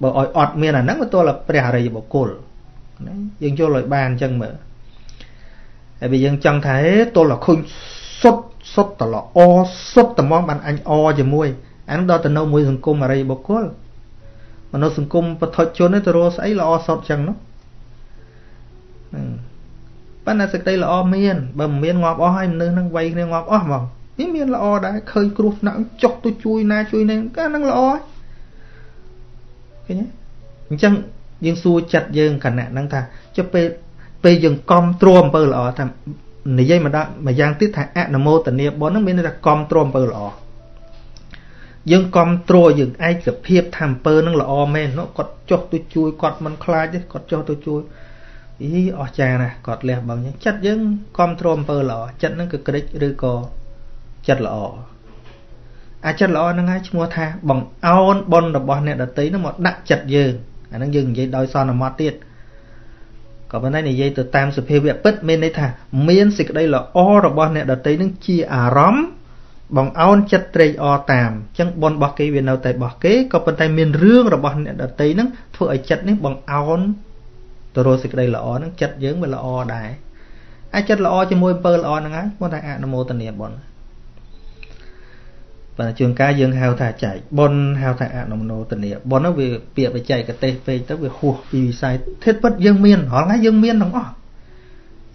បើឲ្យអត់មានអាហ្នឹងវាទល់តែព្រះអរិយបុគ្គលណាយើងយល់ឲ្យបានអញ្ចឹងមើលហើយបើយើងចង់ថាហេទល់តែឃើញសុទ្ធសុទ្ធតែល្អសុទ្ធតែមកបានអញអជាមួយអានឹងដល់ទៅនៅមួយសង្គមអរិយបុគ្គលមនុស្សសង្គមពធជនទៅរកស្អីល្អសុទ្ធអញ្ចឹងនោះប៉ុន្តែសេចក្តីល្អមានបើមិនមានងាប់អស់ហើយមនុស្សនឹងវ័យគ្នាងាប់អស់ហ្មងនេះមានល្អដែរឃើញគ្រោះថ្នាក់ចុះទៅជួយណាជួយនេះកាលហ្នឹងល្អហើយ ឃើញទេអញ្ចឹងយើងសួរចិត្តយើងគណៈហ្នឹងថាចុះពេលពេលយើងកំទ្រាំអំពើល្អថានិយាយមកដល់មួយយ៉ាងទៀតថាអនុមោទនាបុណ្យហ្នឹងមានន័យថាកំទ្រាំអំពើល្អយើងកំទ្រយើងឯកភាពថាអំពើនឹងល្អមែនគាត់ចុះទៅជួយគាត់មិនខ្លាចទេគាត់ចុះទៅជួយអីអស្ចារ្យណាស់គាត់លះបង់ចិត្តយើងកំទ្រអំពើល្អចិត្តនឹងគឺក្រិចឬក៏ចិត្តល្អ អាចិត្តល្អហ្នឹងហើយឈ្មោះថាបងអោនបុណ្យរបស់អ្នកដតីហ្នឹងមកដាក់ចិត្តយើងអាហ្នឹងយើងនិយាយដោយសន្មត់ទៀតក៏ប៉ុន្តែនិយាយទៅតាមសភាវៈពិតមានន័យថាមានសេចក្តីល្អរបស់អ្នកដតីហ្នឹងជាអារម្មណ៍បងអោនចិត្តត្រេកអរតាមអញ្ចឹងបុណ្យរបស់គេវានៅតែរបស់គេក៏ប៉ុន្តែមានរឿងរបស់អ្នកដតីហ្នឹងធ្វើឲ្យចិត្តនេះបងអោនទៅរកសេចក្តីល្អហ្នឹងចិត្តយើងវាល្អដែរហើយចិត្តល្អជាមួយអំពើល្អហ្នឹងហើយគាត់ថាអនុមោទនាបុណ្យ បាទជួនកាលយើងហៅថាចែកប៉ុនហៅថាអនុមនោទនីប៉ុននោះវាពាក្យបច្ចេកទេសពេកទៅវាហួសពីវិស័យធិតពិតយើងមានរាល់ថ្ងៃយើងមានទាំងអស់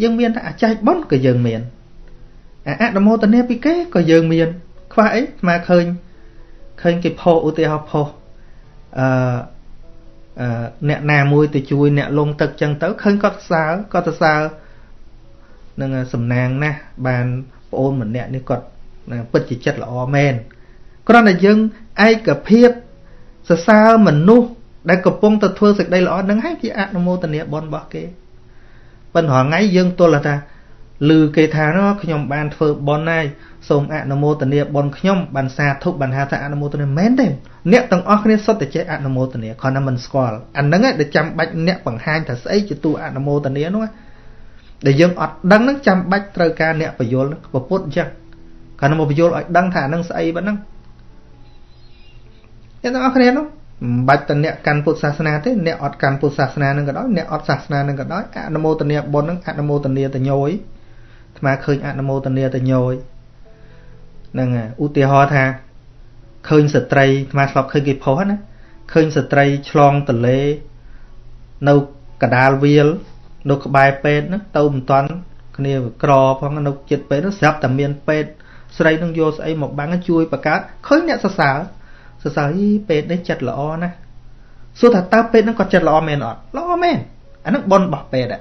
យើងមានតែអាចែកប៉ុនក៏យើងមានអនុមោទនីពីគេក៏យើងមាន ខ្វះអីស្មើឃើញឃើញគេផុសឧទាហរណ៍ផុសអឺអឺអ្នកណាមួយទៅជួយអ្នកលងទឹកចឹងទៅឃើញគាត់សើគាត់ទៅសើនឹងសំណាងណាស់បានប្អូនម្នាក់នេះគាត់ ពិតជាចិត្តល្អមែនគ្រាន់តែយើងឯកភាពសរសើរមនុស្សដែលកំពុងទៅធ្វើសេចក្តីល្អនឹងហើយជាអនុមោទនាបុណ្យរបស់គេប៉ុន្តែថ្ងៃយើងទល់ថាឮគេថាខ្ញុំបានធ្វើបុណ្យហើយសូមអនុមោទនាបុណ្យខ្ញុំបានសាធុបានហៅថាអនុមោទនាមែនទេអ្នកទាំងអស់គ្នាសុទ្ធតែចេះអនុមោទនាគ្រាន់តែមិនស្គាល់អាហ្នឹងដែលចាំបាច់អ្នកបង្ហាញថាស្អីជាទូអនុមោទនានោះដែលយើងអត់ដឹងហ្នឹងចាំបាច់ត្រូវការអ្នកបញ្យលពពុទ្ធអញ្ចឹង គ្រាន់តែមកបញ្យលឲ្យដឹងថាហ្នឹងស្អីប៉ុណ្ណឹងអ្នកទាំងអស់គ្នានោះមិនបាច់តែអ្នកកាន់ពុទ្ធសាសនាទេអ្នកអត់កាន់ពុទ្ធសាសនានឹងក៏ដោយអ្នកអត់សាសនានឹងក៏ដោយអនុមោទនាបុណ្យនឹងអនុមោទនាតញយអាត្មាឃើញអនុមោទនាតញយហ្នឹងឧទាហរណ៍ថាឃើញស្ត្រីអាត្មាធ្លាប់ឃើញគេផុសណាឃើញស្ត្រីឆ្លងទន្លេនៅកដាលវាលនៅក្បែរពេទ្យហ្នឹងទៅមិនតាន់គ្នាក្រផងនៅចិត្តពេទ្យនោះស្រាប់តែមានពេទ្យ ស្រីនឹងយកស្អីមកបាំងជួយបង្កើតឃើញអ្នកសរសើរសរសើរអីពេទ្យនេះចិត្តល្អណាស់សួរថាតើពេទ្យហ្នឹងគាត់ចិត្តល្អមែនអត់ល្អមែនអាហ្នឹងបនរបស់ពេទ្យ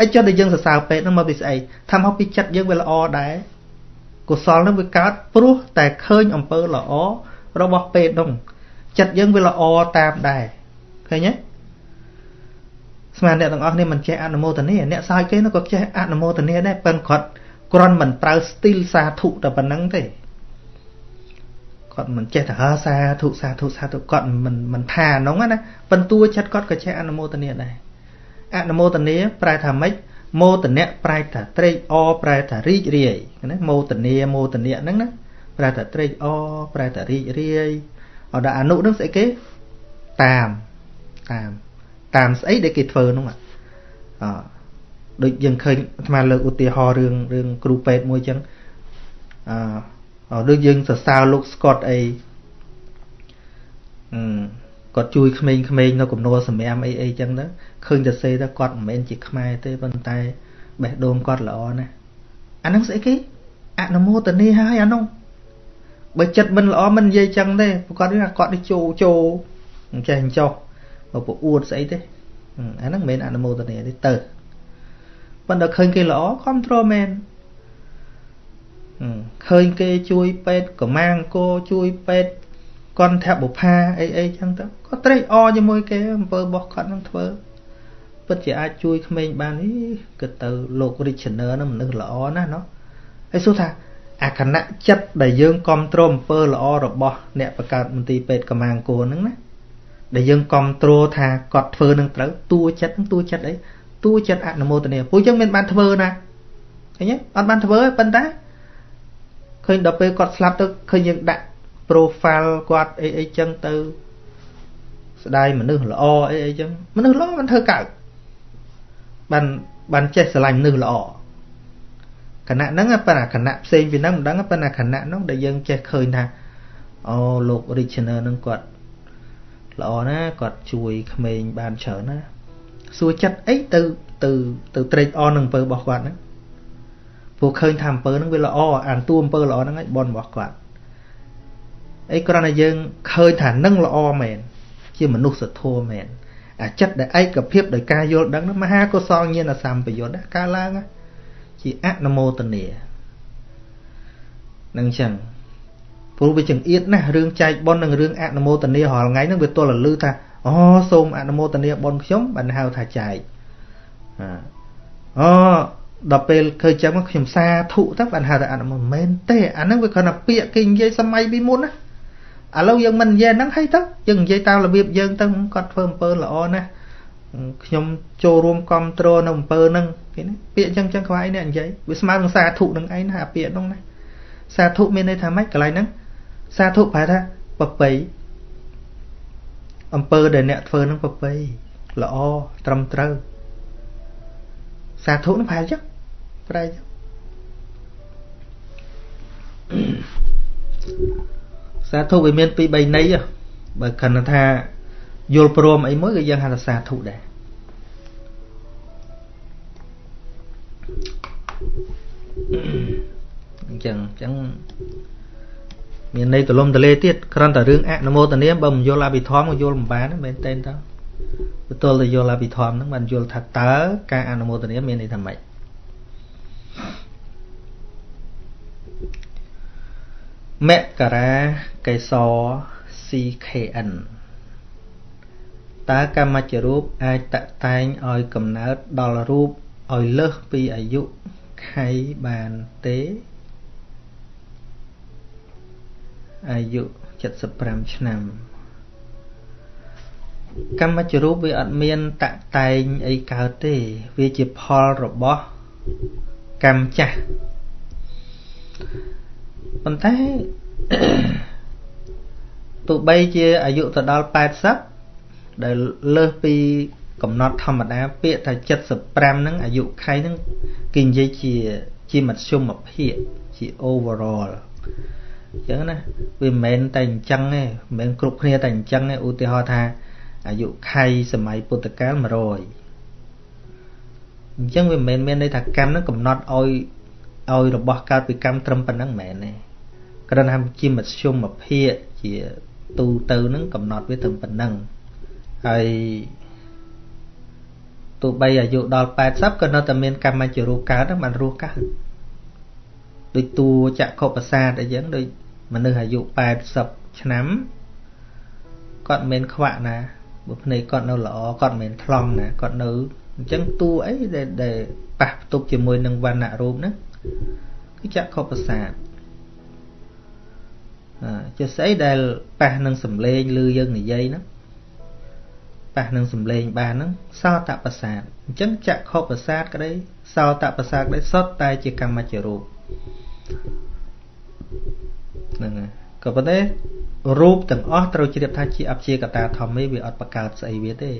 អីចុះតែយើងសរសើរពេទ្យហ្នឹងមកពីស្អីថាមកពីចិត្តយើងវាល្អដែរកុសលហ្នឹងវាកើតព្រោះតែឃើញអំពើល្អរបស់ពេទ្យហ្នឹងចិត្តយើងវាល្អតាមដែរឃើញទេស្មានអ្នកទាំងអស់នេះមិនចេះអនុមោទនាអ្នកសើចគេនោះក៏ចេះអនុមោទនាដែរប៉ុន្តែគាត់ គ្រាន់មិនប្រើស្ទីលសាធុតែប៉ុណ្្នឹងទេគាត់មិនចេះតែហើសាធុសាធុសាធុគាត់មិនមិនថាហ្នឹងណាប៉ុន្តែចិត្តគាត់ក៏ចេះអនុមោទនាដែរអនុមោទនាប្រែថាម៉េចមោទនៈប្រែថាត្រេកអរប្រែថារីករាយណាមោទនាមោទនៈហ្នឹងណាប្រែថាត្រេកអរប្រែថារីករាយអត់ដល់អនុហ្នឹងស្អីគេតាមតាមតាមស្អីដែលគេធ្វើហ្នឹងអ ដូចយើងឃើញអាត្មាលើកឧទាហរណ៍រឿងរឿងគ្រូពេទ្យមួយចឹងអឺដូចយើងសរសើរលោកស្កុតអីអឺគាត់ជួយក្មេងៗនៅកំណួលសម្រាមអីអីចឹងទៅឃើញតែសេទៅគាត់មិនមែនជាខ្មែរទេប៉ុន្តែបេះដូងគាត់ល្អណាស់អាហ្នឹងស្អីគេអនុមោទនីហើយអានោះបើចិត្តមិនល្អមិននិយាយចឹងទេប្រកាសថាគាត់នេះជោជោអញ្ចេះអញ្ចោះបើប្រអួតស្អីទេអាហ្នឹងមិនមែនអនុមោទនីទេទៅ ប៉ុន្តែឃើញគេល្អគ្រប់គ្រងមែនឃើញគេជួយពេទ្យកម្មាងគោជួយពេទ្យកន្ធបុផាអីអីចឹងទៅក៏ត្រេកអរជាមួយគេអំពើរបស់គាត់នឹងធ្វើពិតជាអាចជួយក្មេងបាននេះគិតទៅលោក Richner នឹងមនុស្សល្អណាស់เนาะហើយសួរថាអាគណៈចិត្តដែលយើងគ្រប់គ្រងអំពើល្អរបស់អ្នកបង្កើតមន្ទីរពេទ្យកម្មាងគោហ្នឹងណាដែលយើងគ្រប់គ្រងថាគាត់ធ្វើនឹងត្រូវតួចិត្តនឹងតួចិត្តអី តួចិត្តអនុមោទនាពួកយើងមានបានធ្វើណាឃើញទេអត់បានធ្វើទេប៉ុន្តែឃើញដល់ពេលគាត់ស្លាប់ទៅឃើញយើងដាក់ profile គាត់អីអីចឹងទៅស្ដាយមនុស្សល្អអីអីចឹងមនុស្សល្អមិនធ្វើកើតបានបានចេះស្រឡាញ់មនុស្សល្អគណៈហ្នឹងប៉ុន្តែគណៈផ្សេងពីហ្នឹងមិនដឹងប៉ុន្តែគណៈហ្នឹងដែលយើងចេះឃើញថាអូលោក Richner ហ្នឹងគាត់ល្អណាគាត់ជួយក្មេងបានច្រើនណា សួរចិត្តអីទៅទៅទៅត្រេកអរនឹងអំពើរបស់គាត់ហ្នឹងព្រោះឃើញថាអំពើហ្នឹងវាល្អអានតួអំពើល្អហ្នឹងឯងបនរបស់គាត់អីគ្រាន់តែយើងឃើញថានឹងល្អមែនជាមនុស្សធម៌មែនអាចិត្តដែលឯកភាពដោយការយល់ដឹងនោះមហាកុសលញាណសម្បយុទ្ធកើតឡើងជាអនុមោទនានឹងចឹងព្រោះវាចង្អៀតណាស់រឿងចែកប៉ុននិងរឿងអនុមោទនារាល់ថ្ងៃហ្នឹងវាទល់តែលឺថា អូសូមអនុមោទនាប៉ុនខ្ញុំបានហៅថាចែកអូដល់ពេលឃើញចឹងខ្ញុំសាធុទៅបានហៅថាអនុមោទមែនទេអាហ្នឹងវាគ្រាន់តែពាក្យគេនិយាយសម័យពីមុនណាឥឡូវយើងមិននិយាយហ្នឹងហើយទៅយើងនិយាយតាមរបៀបយើងទៅគាត់ធ្វើអំពើល្អណាស់ខ្ញុំចូលរួមគ្រប់គ្រងនៅអំពើហ្នឹងគេណាពាក្យចឹងចឹងខ្វាយនេះនិយាយវាស្មើនឹងសាធុនឹងឯងណាអាពាក្យហ្នឹងណាសាធុមានន័យថាម៉េចកន្លែងហ្នឹងសាធុប្រែថាប្របី អំពើដែលអ្នកធ្វើហ្នឹងប្របីល្អត្រឹមត្រូវសាធុនឹងប្រែចឹងប្រែចឹងសាធុវាមានពីរ3ន័យបើគណថាយល់ព្រមអីមួយក៏យើងហៅថាសាធុដែរអញ្ចឹងអញ្ចឹង មានន័យទលំទលេទៀតគ្រាន់តែរឿងអនុមោទនាបើមិនយល់អភិធម្មក៏យល់មិនបានមែនទេតើបន្ទាល់តែយល់អភិធម្មហ្នឹងបានយល់ថាតើការអនុមោទនាមានន័យថាម៉េចមករាកេសរ CKN តើកម្មច្ចរូបអាចតតែងឲ្យកំណើតដល់រូបឲ្យលើសពីអាយុខៃបានទេ អាយុ75ឆ្នាំកម្មច្ចរូបវាអត់មានតតែងអីកើតទេ វាជាផលរបស់កម្មចាស់ប៉ុន្តែទោះបីជាអាយុទៅដល់80ដែលលើសពីកំណត់ធម្មតាពាក្យថា75ហ្នឹងអាយុខៃហ្នឹងគេនិយាយជាជាមធ្យមភាពជា overall អញ្ចឹងណាវាមិនមែនតែអញ្ចឹងទេមិនមែនគ្រប់គ្នាតែអញ្ចឹងទេឧទាហរណ៍ថាអាយុខៃសម័យពុទ្ធកាល100អញ្ចឹងវាមិនមែនមានន័យថាកម្មហ្នឹងកំណត់ឲ្យឲ្យរបស់កើតពីកម្មត្រឹមប៉ុណ្ណឹងមិនមែនទេគ្រាន់តែជាមធ្យមភាពជាទូទៅហ្នឹងកំណត់វាត្រឹមប៉ុណ្ណឹងហើយទោះបីអាយុដល់80ក៏នៅតែមានកម្មជារូបកើតហ្នឹងបានរស់កើត ដូចតួចក្ខុប្រសាទអីចឹងដូចមនុស្សអាយុ80ឆ្នាំគាត់មិនខ្វាក់ណាបើភ្នែកគាត់នៅល្អគាត់មិនថ្លង់ណាគាត់នៅអញ្ចឹងតួអីដែលដែលប៉ះផ្ទុកជាមួយនឹងវណ្ណៈរូបហ្នឹងគឺចក្ខុប្រសាទជាស្អីដែលប៉ះនឹងសំឡេងឬយើងនិយាយហ្នឹងប៉ះនឹងសំឡេងបានហ្នឹងសោតប្រសាទអញ្ចឹងចក្ខុប្រសាទក្តីសោតប្រសាទក្តីសុទ្ធតែជាកម្មច្ចរូប ហ្នឹងហើយក៏ប៉ុន្តែរូបទាំងអស់ត្រូវជ្រាបថាជាអព្យាកតាធម្មេវាអត់បកើតស្អីវាទេ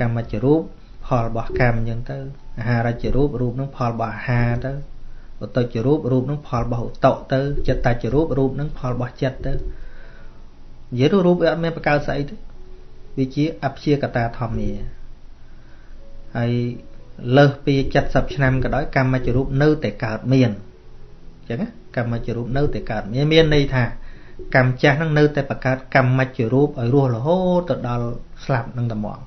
កម្មច្ចរូបផលរបស់កម្មអញ្ចឹងទៅអាហារច្ចរូបរូបនឹងផលរបស់អាហារទៅឧតុចរូបរូបនឹងផលរបស់ឧតុទៅចិត្តតចរូបរូបនឹងផលរបស់ចិត្តទៅនិយាយទៅរូបវាអត់មានបកើតស្អីទេវាជាអព្យាកតាធម្មាហើយ លើសពី70ឆ្នាំក៏ដោយកម្មច្ចរូបនៅតែកើតមានអញ្ចឹងកម្មច្ចរូបនៅតែកើតមានមានន័យថាកម្មចាស់នឹងនៅតែបង្កើតកម្មច្ចរូបឲ្យរស់រហូតទៅដល់ស្លាប់នឹងតែមក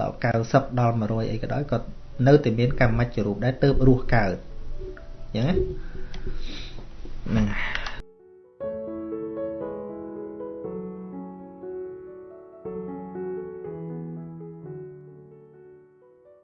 ដល់90ដល់100អីក៏ដោយក៏នៅតែមានកម្មច្ចរូបដែរទៅរស់កើតអញ្ចឹងណាហ្នឹង